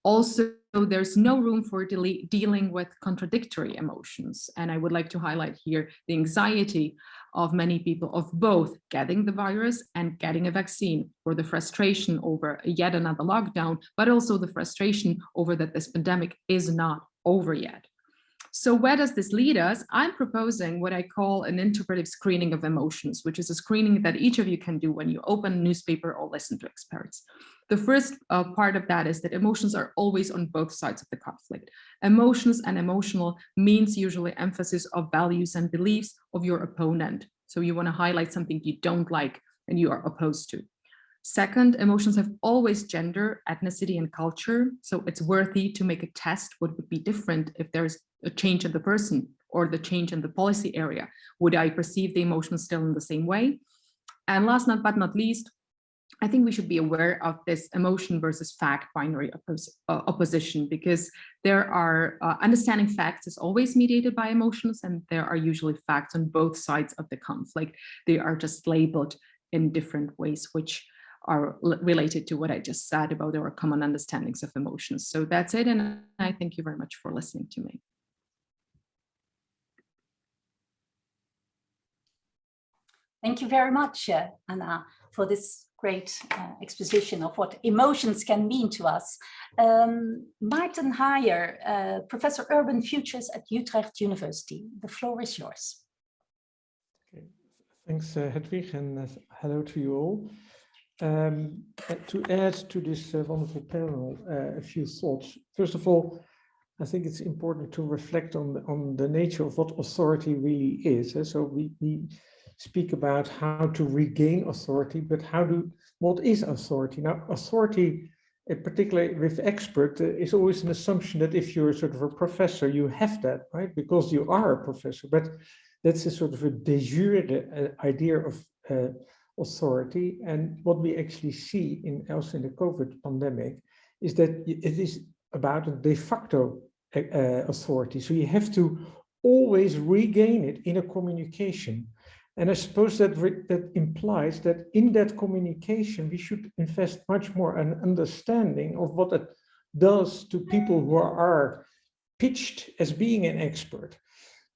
Also, there's no room for de dealing with contradictory emotions. And I would like to highlight here the anxiety of many people of both getting the virus and getting a vaccine or the frustration over yet another lockdown, but also the frustration over that this pandemic is not over yet. So where does this lead us? I'm proposing what I call an interpretive screening of emotions, which is a screening that each of you can do when you open a newspaper or listen to experts. The first uh, part of that is that emotions are always on both sides of the conflict. Emotions and emotional means usually emphasis of values and beliefs of your opponent. So you want to highlight something you don't like and you are opposed to. Second, emotions have always gender, ethnicity, and culture. So it's worthy to make a test what would be different if there's a change in the person or the change in the policy area. Would I perceive the emotions still in the same way? And last not, but not least, I think we should be aware of this emotion versus fact binary oppos uh, opposition because there are uh, understanding facts is always mediated by emotions and there are usually facts on both sides of the conflict. They are just labeled in different ways, which are related to what I just said about our common understandings of emotions. So that's it. And I thank you very much for listening to me. Thank you very much, uh, Anna, for this great uh, exposition of what emotions can mean to us. Um, Martin Hajer, uh, Professor Urban Futures at Utrecht University. The floor is yours. Okay. Thanks, uh, Hedwig, and uh, hello to you all. Um, to add to this uh, wonderful panel, uh, a few thoughts. First of all, I think it's important to reflect on the, on the nature of what authority really is. Eh? So we, we speak about how to regain authority, but how do what is authority? Now, authority, uh, particularly with expert, uh, is always an assumption that if you're sort of a professor, you have that, right? Because you are a professor. But that's a sort of a de jure uh, idea of uh, authority. And what we actually see in also in the COVID pandemic is that it is about a de facto uh, authority. So you have to always regain it in a communication. And I suppose that that implies that in that communication, we should invest much more an understanding of what it does to people who are pitched as being an expert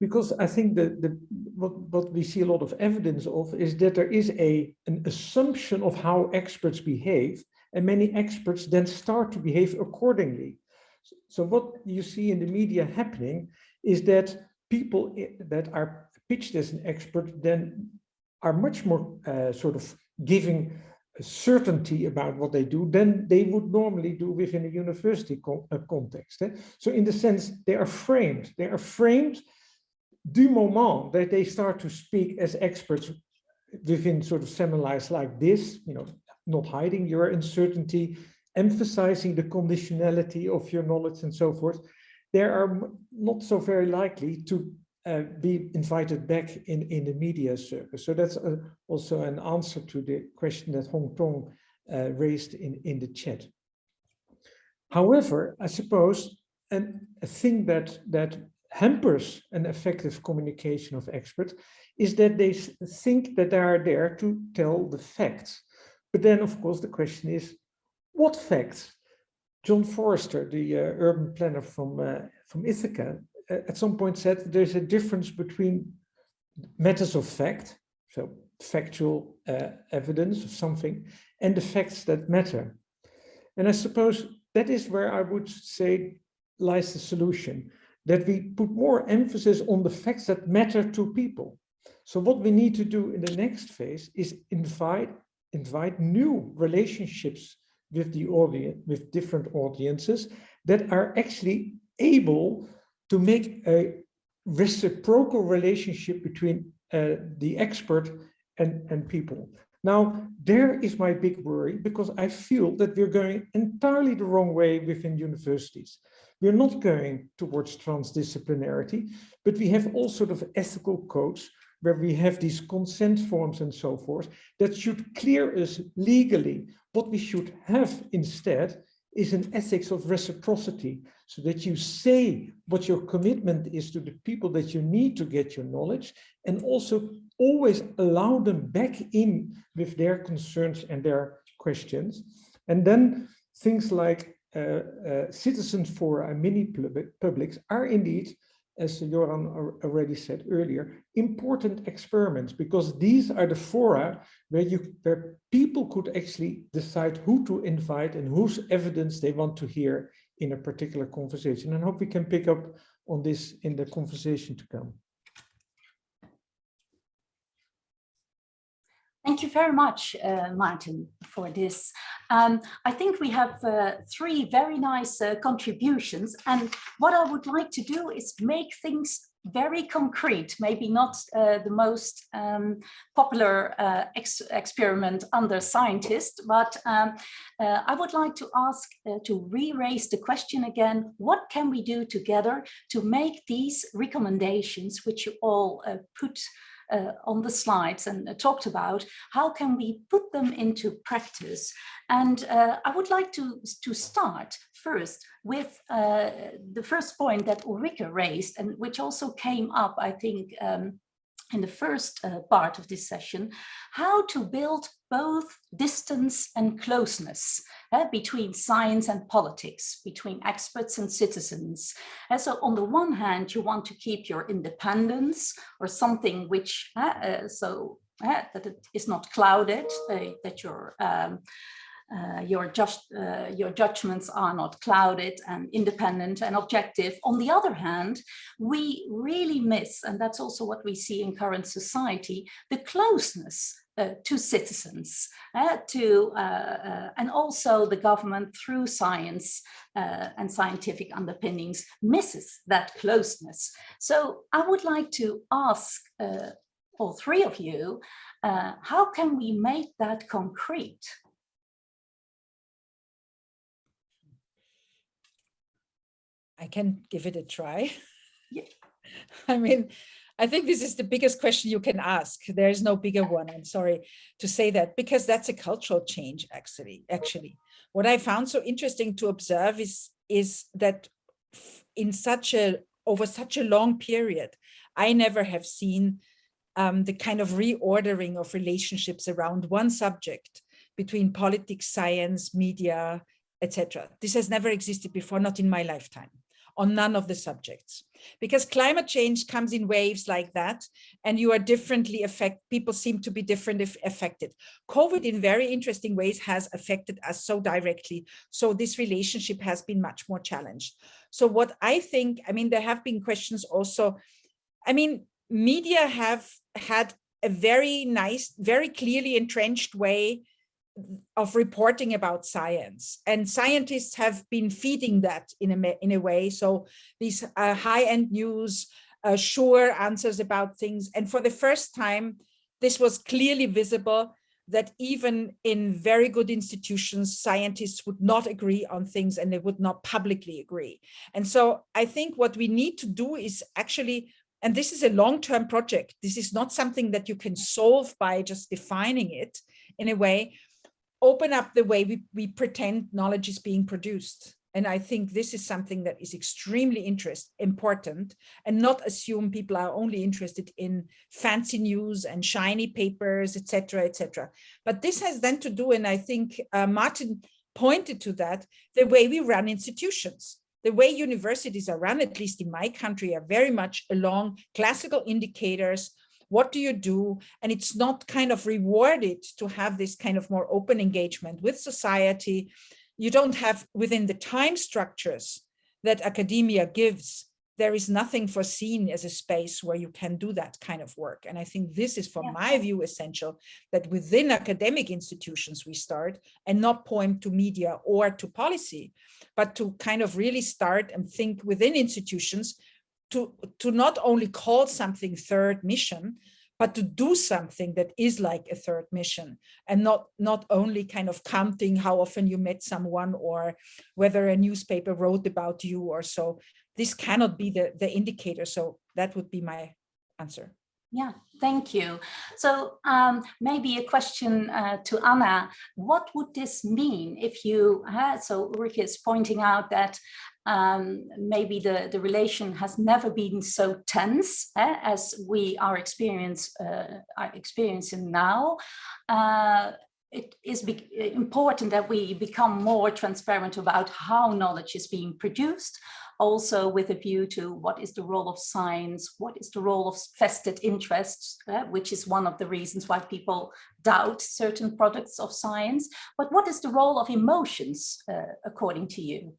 because I think that the, what, what we see a lot of evidence of is that there is a, an assumption of how experts behave, and many experts then start to behave accordingly. So what you see in the media happening is that people that are pitched as an expert then are much more uh, sort of giving certainty about what they do than they would normally do within a university co uh, context. Eh? So in the sense, they are framed. They are framed du moment that they start to speak as experts within sort of seminars like this, you know, not hiding your uncertainty, emphasizing the conditionality of your knowledge and so forth, they are not so very likely to uh, be invited back in, in the media circus. So that's a, also an answer to the question that Hong Tong uh, raised in, in the chat. However, I suppose and a thing that that hampers an effective communication of experts is that they think that they are there to tell the facts. But then, of course, the question is, what facts? John Forester, the uh, urban planner from, uh, from Ithaca, uh, at some point said there's a difference between matters of fact, so factual uh, evidence of something, and the facts that matter. And I suppose that is where I would say lies the solution that we put more emphasis on the facts that matter to people. So what we need to do in the next phase is invite, invite new relationships with the audience, with different audiences that are actually able to make a reciprocal relationship between uh, the expert and, and people. Now, there is my big worry because I feel that we're going entirely the wrong way within universities. We're not going towards transdisciplinarity, but we have all sort of ethical codes where we have these consent forms and so forth that should clear us legally. What we should have instead is an ethics of reciprocity so that you say what your commitment is to the people that you need to get your knowledge and also always allow them back in with their concerns and their questions. And then things like citizens for uh, mini publics are indeed, as Jeroen already said earlier, important experiments because these are the fora where you where people could actually decide who to invite and whose evidence they want to hear in a particular conversation. And I hope we can pick up on this in the conversation to come. Thank you very much, uh, Martin, for this. Um, I think we have uh, three very nice uh, contributions. And what I would like to do is make things very concrete, maybe not uh, the most um, popular uh, ex experiment under scientists, but um, uh, I would like to ask to re-raise the question again, what can we do together to make these recommendations, which you all put uh, on the slides and uh, talked about, how can we put them into practice? And uh, I would like to, to start first with uh, the first point that Ulrike raised and which also came up, I think, um, in the first uh, part of this session, how to build both distance and closeness uh, between science and politics, between experts and citizens. And so on the one hand, you want to keep your independence or something which, uh, uh so that it is not clouded, that your um, uh, your, just, uh, your judgments are not clouded and independent and objective. On the other hand, we really miss, and that's also what we see in current society, the closeness uh, to citizens, uh, to uh, uh, and also the government through science and scientific underpinnings misses that closeness. So I would like to ask all three of you, how can we make that concrete? I can give it a try. Yeah. I mean, I think this is the biggest question you can ask. There is no bigger one. I'm sorry to say that because that's a cultural change actually. Actually, what I found so interesting to observe is is that in such a over such a long period, I never have seen um, the kind of reordering of relationships around one subject between politics, science, media, etc. This has never existed before, not in my lifetime on none of the subjects. Because climate change comes in waves like that and you are differently affect people seem to be different if affected. Covid in very interesting ways has affected us so directly so this relationship has been much more challenged. So what i think i mean there have been questions also i mean media have had a very nice very clearly entrenched way of reporting about science. And scientists have been feeding that in a in a way. So these uh, high-end news uh, sure answers about things. And for the first time this was clearly visible that even in very good institutions scientists would not agree on things and they would not publicly agree. And so i think what we need to do is actually and this is a long-term project. This is not something that you can solve by just defining it in a way open up the way we, we pretend knowledge is being produced. And I think this is something that is extremely interest, important and not assume people are only interested in fancy news and shiny papers, etc., etc. But this has then to do, and I think uh, Martin pointed to that, the way we run institutions. The way universities are run, at least in my country, are very much along classical indicators what do you do? And it's not kind of rewarded to have this kind of more open engagement with society. You don't have within the time structures that academia gives, there is nothing foreseen as a space where you can do that kind of work. And I think this is, from yeah. my view, essential that within academic institutions we start and not point to media or to policy, but to kind of really start and think within institutions to, to not only call something third mission, but to do something that is like a third mission and not not only kind of counting how often you met someone or whether a newspaper wrote about you or so this cannot be the the indicator so that would be my answer yeah, thank you. So um, maybe a question uh, to Anna. What would this mean if you had, so Rick is pointing out that um, maybe the, the relation has never been so tense eh, as we are, experience, uh, are experiencing now. Uh, it is important that we become more transparent about how knowledge is being produced, also with a view to what is the role of science, what is the role of vested interests, uh, which is one of the reasons why people doubt certain products of science, but what is the role of emotions, uh, according to you?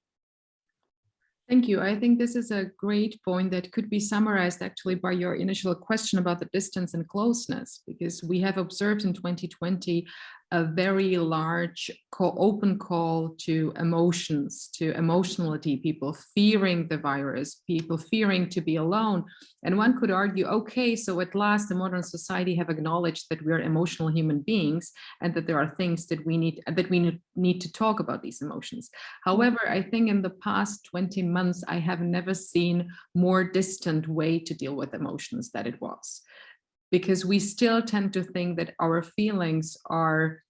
Thank you. I think this is a great point that could be summarized actually by your initial question about the distance and closeness, because we have observed in 2020 a very large call, open call to emotions, to emotionality, people fearing the virus, people fearing to be alone. And one could argue, okay, so at last the modern society have acknowledged that we are emotional human beings and that there are things that we need that we need to talk about these emotions. However, I think in the past 20 months, I have never seen more distant way to deal with emotions that it was because we still tend to think that our feelings are,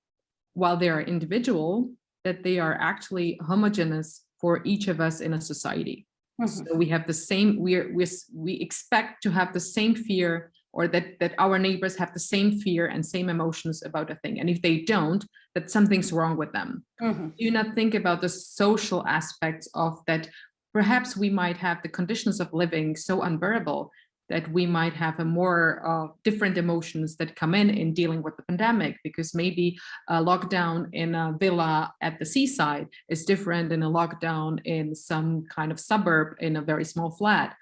while they are individual, that they are actually homogeneous for each of us in a society. Mhm. So we have the same, we're, we we expect to have the same fear or that, that our neighbors have the same fear and same emotions about a thing. And if they don't, that something's wrong with them. Mhm. Do not think about the social aspects of that. Perhaps we might have the conditions of living so unbearable that we might have a more uh, different emotions that come in in dealing with the pandemic because maybe a lockdown in a villa at the seaside is different than a lockdown in some kind of suburb in a very small flat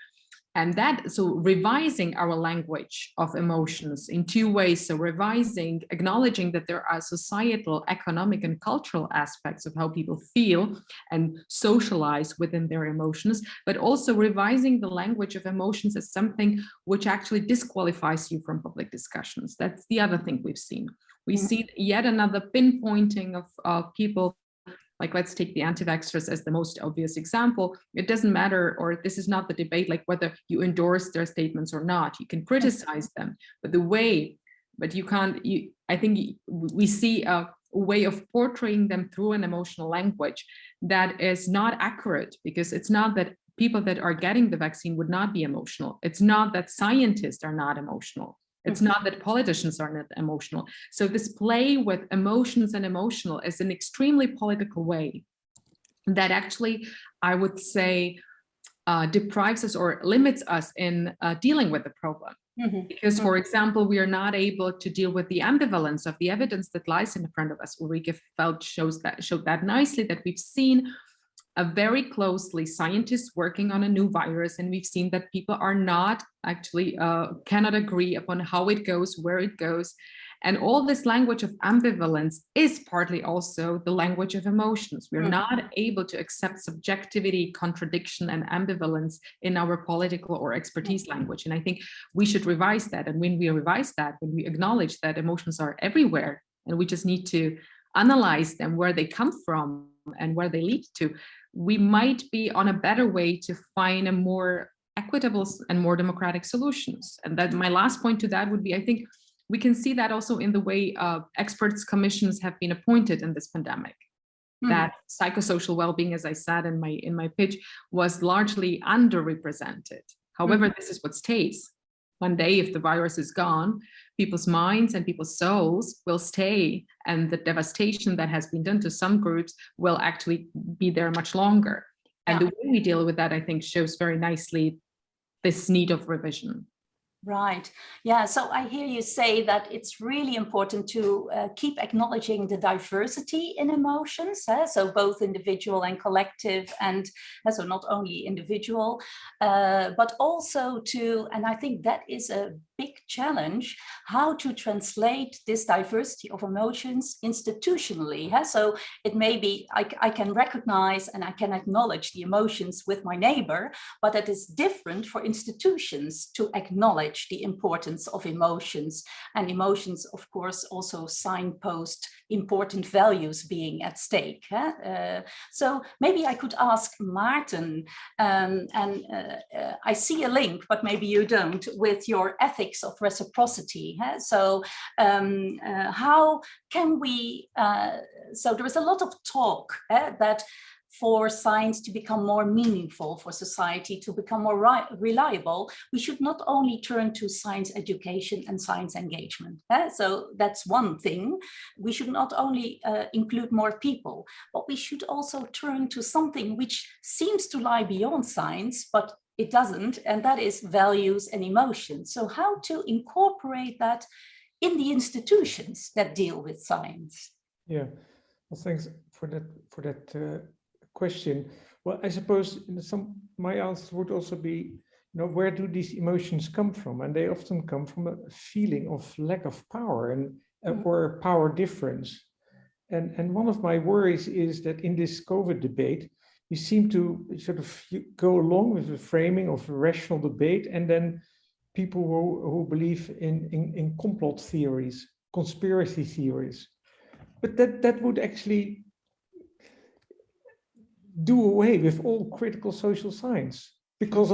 and that so revising our language of emotions in two ways. So revising acknowledging that there are societal economic and cultural aspects of how people feel and socialize within their emotions but also revising the language of emotions as something which actually disqualifies you from public discussions. That's the other thing we've seen. We Mhm. see yet another pinpointing of uh, people like let's take the anti-vaxxers as the most obvious example. It doesn't matter, or this is not the debate, like whether you endorse their statements or not. You can criticize them, but the way, but you can't, you, I think we see a way of portraying them through an emotional language that is not accurate because it's not that people that are getting the vaccine would not be emotional. It's not that scientists are not emotional. It's not that politicians are not emotional. So this play with emotions and emotional is an extremely political way that actually, I would say, uh, deprives us or limits us in uh, dealing with the problem. Mhm. Because, for example, we are not able to deal with the ambivalence of the evidence that lies in front of us. Ulrike Felt shows that showed that nicely that we've seen very closely scientists working on a new virus and we've seen that people are not actually uh, cannot agree upon how it goes where it goes. And all this language of ambivalence is partly also the language of emotions. We're Mm. not able to accept subjectivity contradiction and ambivalence in our political or expertise language. And i think we should revise that. And when we revise that when we acknowledge that emotions are everywhere and we just need to analyze them where they come from and where they lead to we might be on a better way to find a more equitable and more democratic solutions. And that my last point to that would be, I think we can see that also in the way uh, experts commissions have been appointed in this pandemic. Mhm. That psychosocial well-being, as I said in my in my pitch, was largely underrepresented. However, this is what stays. One day, if the virus is gone, people's minds and people's souls will stay and the devastation that has been done to some groups will actually be there much longer. And the way we deal with that, I think, shows very nicely this need of revision. Right. Yeah. So I hear you say that it's really important to uh, keep acknowledging the diversity in emotions. eh, So both individual and collective, and uh, so not only individual, uh, but also to, and I think that is a big challenge, how to translate this diversity of emotions institutionally. eh. So it may be, I can recognize and I can acknowledge the emotions with my neighbor, but it is different for institutions to acknowledge the importance of emotions and emotions of course also signpost important values being at stake huh? Uh, so maybe I could ask Martin um, and uh, uh, I see a link but maybe you don't with your ethics of reciprocity huh? so um, uh, how can we uh, so there is a lot of talk that for science to become more meaningful, for society to become more reliable, we should not only turn to science education and science engagement. eh? So that's one thing. We should not only uh, include more people, but we should also turn to something which seems to lie beyond science, but it doesn't, and that is values and emotions. So how to incorporate that in the institutions that deal with science? Yeah, well, thanks for that for that uh, question. well, I suppose some my answer would also be, you know, where do these emotions come from? And they often come from a feeling of lack of power and uh, or power difference. And, and one of my worries is that in this COVID debate, we seem to sort of go along with the framing of a rational debate and then people who, who believe in, in, in complot theories, conspiracy theories. But that, that would actually do away with all critical social science because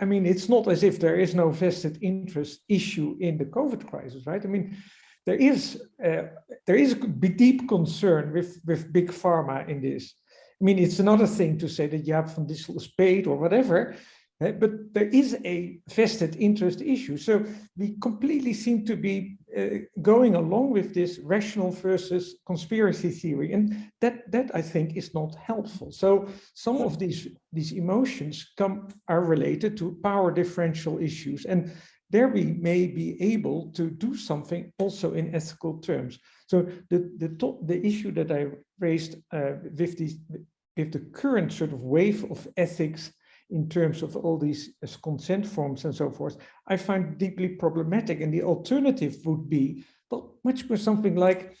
I mean it's not as if there is no vested interest issue in the COVID crisis, right? I mean, there is uh, there is a deep concern with with big pharma in this. I mean, it's another thing to say that Jaap van Dissel is paid or whatever, uh, but there is a vested interest issue. So we completely seem to be uh, going along with this rational versus conspiracy theory, and that that I think is not helpful. So some of these these emotions come are related to power differential issues, and there we may be able to do something also in ethical terms. So the, the, top, the issue that I raised uh, with, these, with the current sort of wave of ethics in terms of all these consent forms and so forth, I find deeply problematic. And the alternative would be well, much more something like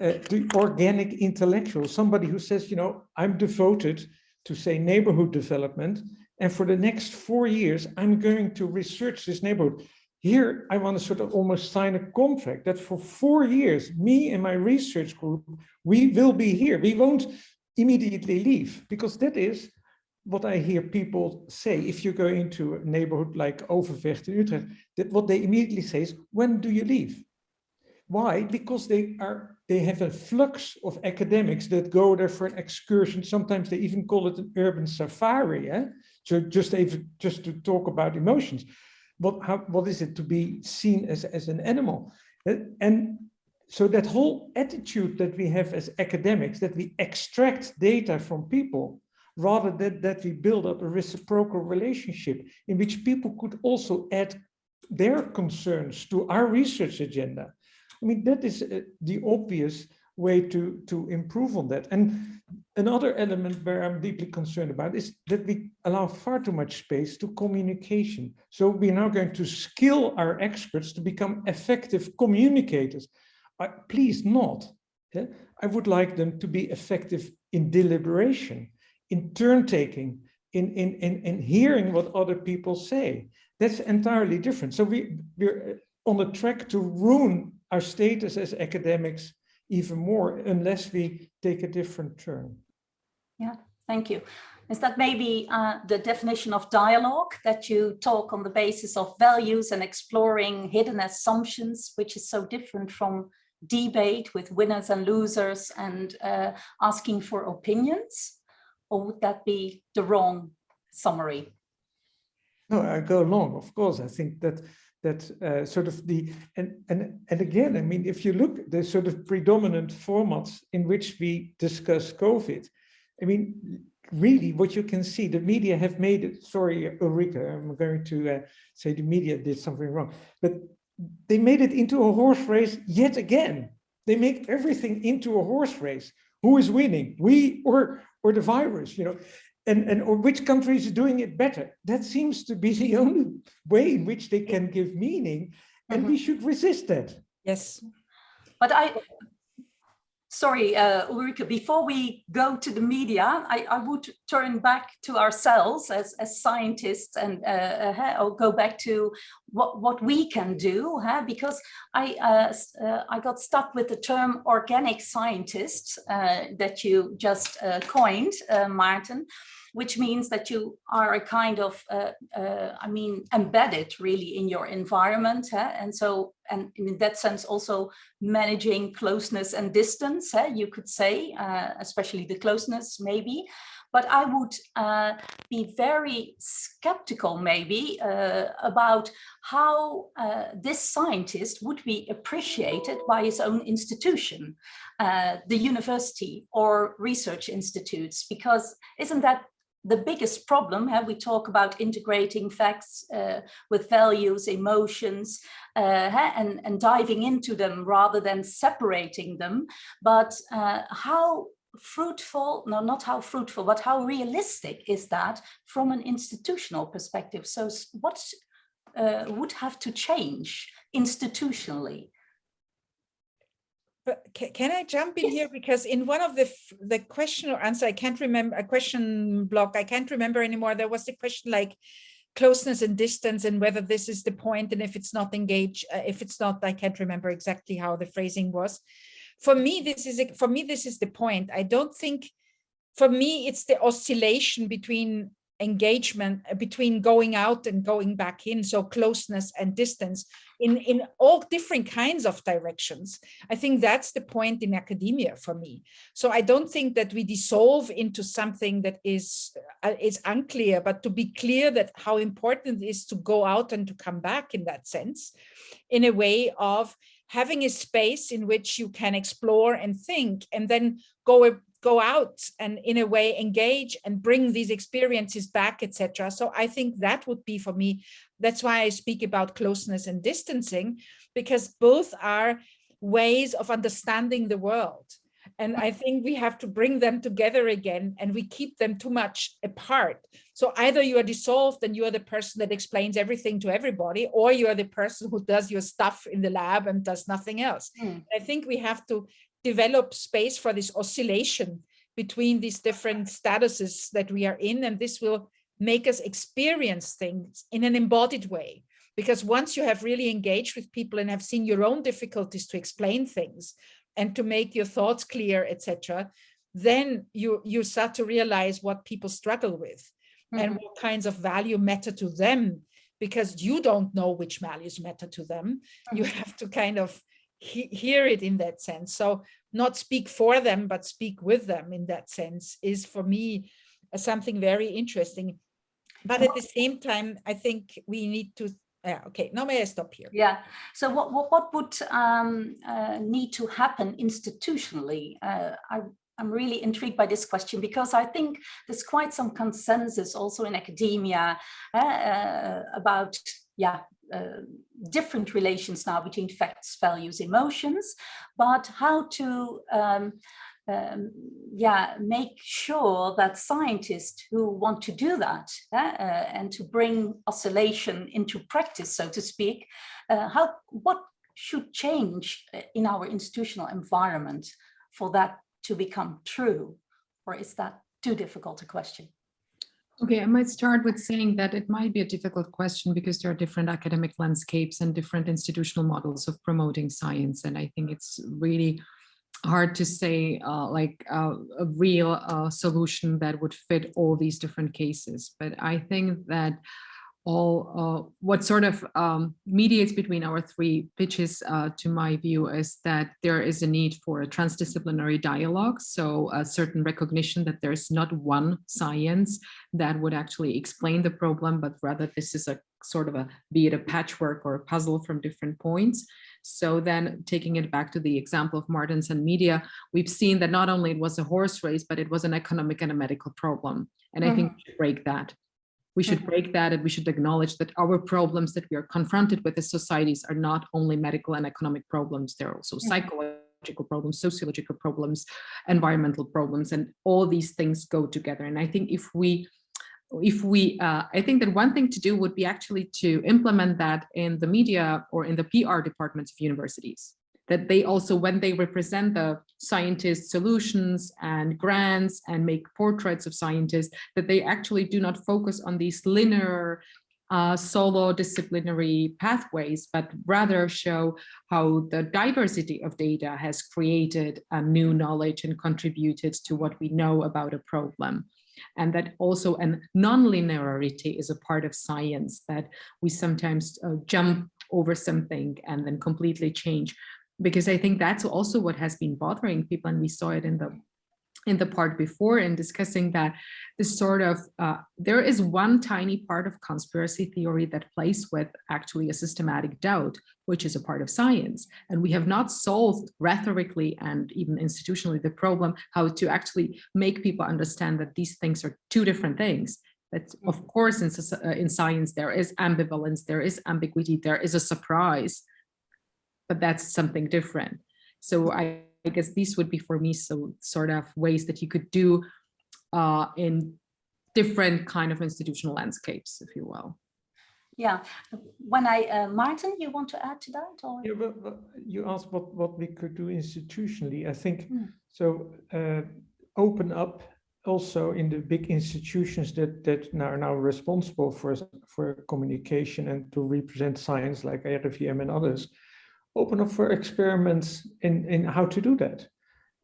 uh, the organic intellectual, somebody who says, you know, I'm devoted to say neighborhood development and for the next four years, I'm going to research this neighborhood. Here, I want to sort of almost sign a contract that for four years, me and my research group, we will be here. We won't immediately leave because that is what I hear people say. If you go into a neighborhood like Overvecht in Utrecht, that what they immediately say is, when do you leave? Why? Because they are they have a flux of academics that go there for an excursion. Sometimes they even call it an urban safari. Eh? So just even just to talk about emotions. What how what is it to be seen as, as an animal? Eh? And so that whole attitude that we have as academics, that we extract data from people, rather than that we build up a reciprocal relationship in which people could also add their concerns to our research agenda. I mean, that is uh, the obvious way to, to improve on that. And another element where I'm deeply concerned about is that we allow far too much space to communication. So we're now going to skill our experts to become effective communicators. Uh, please not. I would like them to be effective in deliberation, in turn taking, in, in, in, in hearing what other people say. That's entirely different. So we, we're on the track to ruin our status as academics even more unless we take a different turn. Yeah, thank you. Is that maybe uh, the definition of dialogue that you talk on the basis of values and exploring hidden assumptions, which is so different from debate with winners and losers and uh, asking for opinions? Or would that be the wrong summary? No, I go along, of course. I think that that uh, sort of the and and and again i mean if you look the sort of predominant formats in which we discuss covid i mean really what you can see the media have made it sorry ulrike i'm going to uh, say the media did something wrong but they made it into a horse race yet again they make everything into a horse race who is winning we or or the virus you know and, and or which country is doing it better. That seems to be the only way in which they can give meaning, and mm -hmm. we should resist that. Yes. But I, sorry, uh, Ulrike, before we go to the media, I, I would turn back to ourselves as, as scientists and uh, uh, go back to what, what we can do, huh? because I, uh, uh, I got stuck with the term organic scientists uh, that you just coined, Martin which means that you are a kind of, uh, uh, I mean, embedded really in your environment. Huh? And so, and in that sense, also managing closeness and distance, huh? you could say, uh, especially the closeness maybe. But I would uh, be very skeptical maybe uh, about how uh, this scientist would be appreciated by his own institution, the university or research institutes, because isn't that the biggest problem, have we talk about integrating facts uh, with values, emotions, uh, and, and diving into them rather than separating them. But uh, how fruitful, no, not how fruitful, but how realistic is that from an institutional perspective? So what uh, would have to change institutionally? But can I jump in here? Because in one of the the question or answer, I can't remember a question block. I can't remember anymore. There was a question like closeness and distance and whether this is the point and if it's not engaged, uh, if it's not, I can't remember exactly how the phrasing was. For me, this is a, for me, this is the point. I don't think, for me, it's the oscillation between engagement uh, between going out and going back in so closeness and distance in in all different kinds of directions. I think that's the point in academia for me. So i don't think that we dissolve into something that is uh, is unclear but to be clear that how important it is to go out and to come back in that sense in a way of having a space in which you can explore and think and then go go out and in a way engage and bring these experiences back etc so i think that would be for me that's why i speak about closeness and distancing because both are ways of understanding the world and I think we have to bring them together again and we keep them too much apart. So either you are dissolved and you are the person that explains everything to everybody, or you are the person who does your stuff in the lab and does nothing else. Mm. I think we have to develop space for this oscillation between these different statuses that we are in, and this will make us experience things in an embodied way. Because once you have really engaged with people and have seen your own difficulties to explain things, and to make your thoughts clear, etc., then you, you start to realize what people struggle with mm -hmm. and mm-hmm. what kinds of value matter to them because you don't know which values matter to them. Mm -hmm. You have to kind of he hear it in that sense. So not speak for them, but speak with them in that sense is for me uh, something very interesting. But at the same time, I think we need to yeah okay now may i stop here yeah so what what, what would um, uh, need to happen institutionally uh, i I'm really intrigued by this question because I think there's quite some consensus also in academia uh, uh about yeah uh, different relations now between facts, values, emotions, but how to um, um, yeah, make sure that scientists who want to do that uh, uh, and to bring oscillation into practice, so to speak, uh, how what should change uh, in our institutional environment for that to become true? Or is that too difficult a question? Okay, I might start with saying that it might be a difficult question because there are different academic landscapes and different institutional models of promoting science. And I think it's really hard to say uh, like uh, a real uh, solution that would fit all these different cases. But I think that all uh, what sort of um, mediates between our three pitches uh, to my view is that there is a need for a transdisciplinary dialogue. So a certain recognition that there's not one science that would actually explain the problem, but rather this is a sort of a, be it a patchwork or a puzzle from different points. So then taking it back to the example of Martins and media, we've seen that not only it was a horse race, but it was an economic and a medical problem. And mm -hmm. I think we should break that. We should mm-hmm. break that and we should acknowledge that our problems that we are confronted with as societies are not only medical and economic problems, they're also mm -hmm. psychological problems, sociological problems, environmental problems, and all these things go together. And I think if we if we, uh, I think that one thing to do would be actually to implement that in the media or in the PR departments of universities, that they also, when they represent the scientists' solutions and grants and make portraits of scientists, that they actually do not focus on these linear uh, solo disciplinary pathways, but rather show how the diversity of data has created a new knowledge and contributed to what we know about a problem. And that also an non-linearity is a part of science that we sometimes uh, jump over something and then completely change because I think that's also what has been bothering people and we saw it in the in the part before in discussing that this sort of uh, there is one tiny part of conspiracy theory that plays with actually a systematic doubt which is a part of science. And we have not solved rhetorically and even institutionally the problem how to actually make people understand that these things are two different things. That of course in, uh, in science there is ambivalence there is ambiguity there is a surprise but that's something different so I I guess these would be for me so sort of ways that you could do uh, in different kind of institutional landscapes, if you will. Yeah, when I, uh, Martin, you want to add to that or? Yeah, but, but you asked what, what we could do institutionally. I think Hmm. so. Uh, open up also in the big institutions that that now are now responsible for for communication and to represent science like RIVM and others. Open up for experiments in in how to do that,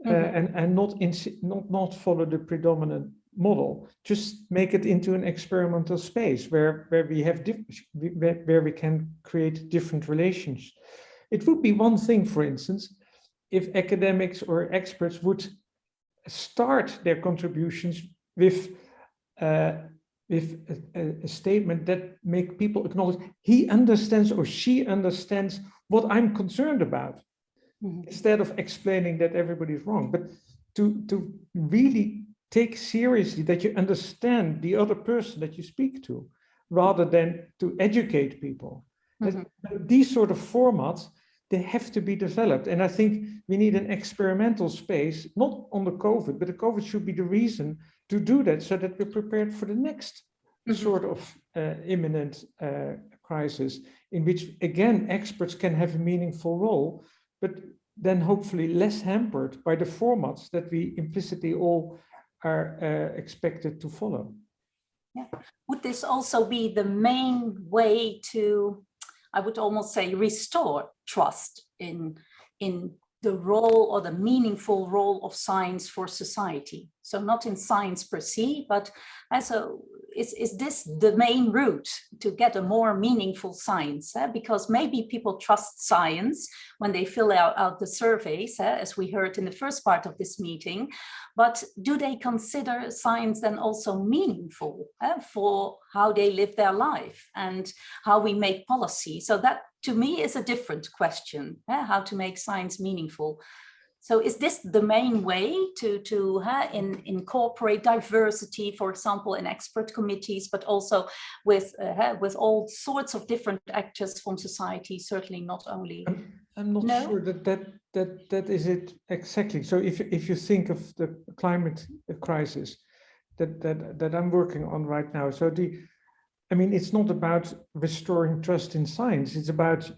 uh, Mhm. and and not in not not follow the predominant model. Just make it into an experimental space where where we have where, where we can create different relations. It would be one thing, for instance, if academics or experts would start their contributions with uh, with a- a statement that make people acknowledge he understands or she understands what I'm concerned about, Mhm. instead of explaining that everybody's wrong. But to to really take seriously that you understand the other person that you speak to, rather than to educate people. That- These sort of formats they have to be developed. And I think we need an experimental space, not on the COVID, but the COVID should be the reason to do that so that we're prepared for the next Mhm. sort of uh, imminent uh, crisis in which, again, experts can have a meaningful role, but then hopefully less hampered by the formats that we implicitly all are uh, expected to follow. Yeah. Would this also be the main way to, I would almost say, restore trust in, in the role or the meaningful role of science for society? So not in science per se, but as a, is, is this the main route to get a more meaningful science? eh? Because maybe people trust science when they fill out, out the surveys, eh, as we heard in the first part of this meeting, but do they consider science then also meaningful eh, for how they live their life and how we make policy? So that to me is a different question, eh, how to make science meaningful. So is this the main way to, to uh, in, incorporate diversity, for example, in expert committees, but also with, uh, with all sorts of different actors from society, certainly not only. I'm, not No? sure that that that that is it exactly. So if if you think of the climate crisis that that that I'm working on right now, so the, I mean, it's not about restoring trust in science. It's about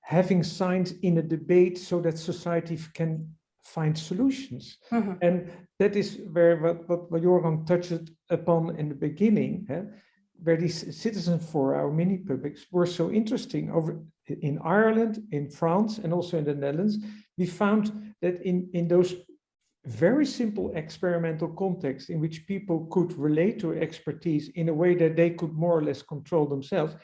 having science in a debate so that society can find solutions. Mhm. And that is where what, what, what Jeroen touched upon in the beginning, eh, where these citizen for our mini publics were so interesting over in Ireland, in France, and also in the Netherlands. We found that in, in those very simple experimental contexts in which people could relate to expertise in a way that they could more or less control themselves,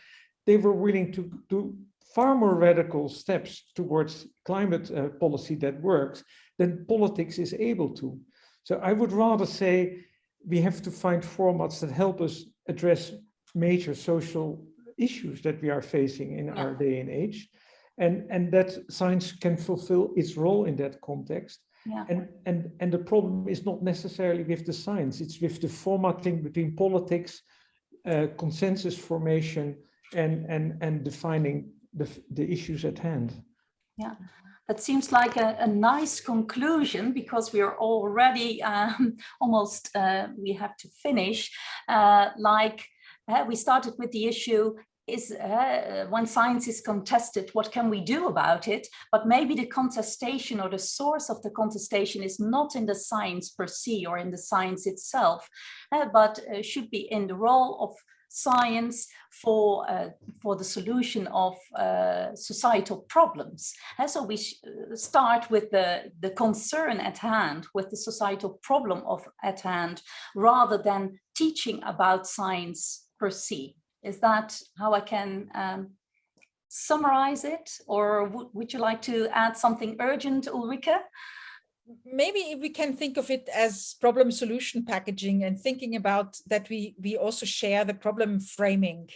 they were willing to do far more radical steps towards climate uh, policy that works than politics is able to. So I would rather say we have to find formats that help us address major social issues that we are facing in our day and age, and, and that science can fulfill its role in that context. Yeah. And, and, and the problem is not necessarily with the science, it's with the formatting between politics, uh, consensus formation, and, and, and defining the, the issues at hand. Yeah, that seems like a, a nice conclusion because we are already um, almost, uh, we have to finish. Uh, like uh, we started with the issue is uh, when science is contested, what can we do about it? But maybe the contestation or the source of the contestation is not in the science per se or in the science itself, uh, but uh, should be in the role of science for uh, for the solution of uh, societal problems. And so we start with the the concern at hand, with the societal problem of at hand, rather than teaching about science per se. Is that how I can um, summarize it, or would you like to add something urgent, Ulrike? maybe we can think of it as problem solution packaging and thinking about that we we also share the problem framing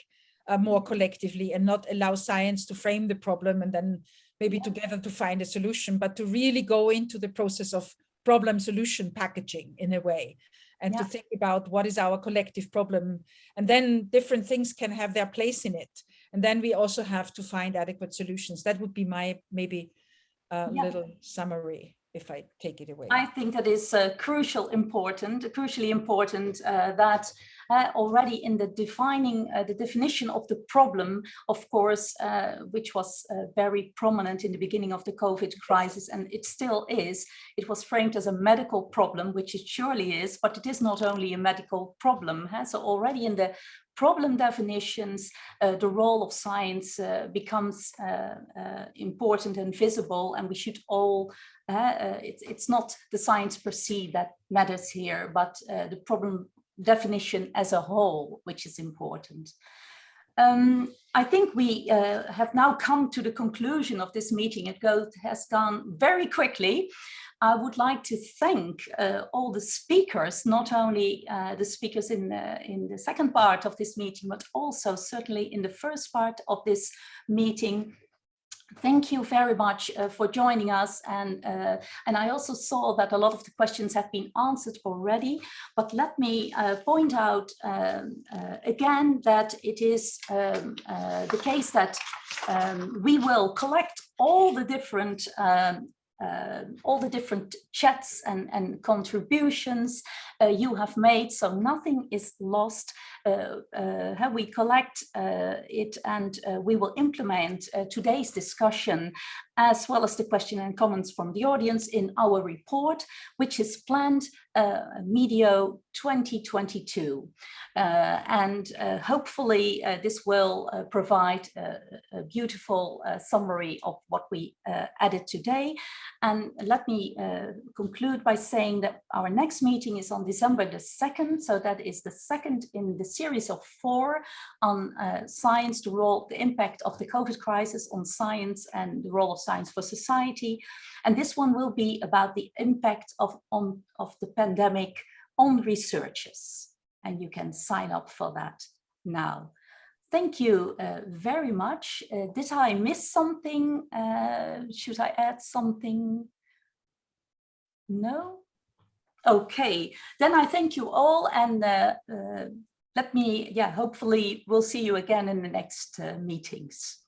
uh, more collectively and not allow science to frame the problem and then maybe together to find a solution but to really go into the process of problem solution packaging in a way and Yeah. to think about what is our collective problem and then different things can have their place in it and then we also have to find adequate solutions that would be my maybe uh, Yeah. little summary if I take it away. I think that is uh, crucial important, crucially important uh, that already in the defining, uh, the definition of the problem, of course, uh, which was uh, very prominent in the beginning of the COVID crisis, and it still is, it was framed as a medical problem, which it surely is, but it is not only a medical problem. Huh? So already in the problem definitions, uh, the role of science uh, becomes uh, important and visible, and we should all, it's, it's not the science per se that matters here, but the problem definition as a whole, which is important. Um, I think we uh, have now come to the conclusion of this meeting. It goes, has gone very quickly. I would like to thank uh, all the speakers, not only uh, the speakers in the, in the second part of this meeting, but also certainly in the first part of this meeting Thank you very much uh, for joining us. And, uh, and I also saw that a lot of the questions have been answered already. But let me uh, point out um, uh, again that it is um, uh, the case that um, we will collect all the different um, uh, all the different chats and, and contributions uh, you have made, so nothing is lost. Uh, uh we collect uh, it and uh, we will implement today's discussion as well as the question and comments from the audience in our report, which is planned uh, medio 2022. Uh, and uh, hopefully uh, this will uh, provide a, a beautiful uh, summary of what we added today. And let me conclude by saying that our next meeting is on December the 2nd. So that is the second in the series of four on science, the role, the impact of the COVID crisis on science and the role of Science for Society. And this one will be about the impact of, on, of the pandemic on researchers. And you can sign up for that now. Thank you uh, very much. Uh, did I miss something? Uh, should I add something? No? Okay, then I thank you all and uh, uh, let me, yeah, hopefully we'll see you again in the next uh, meetings.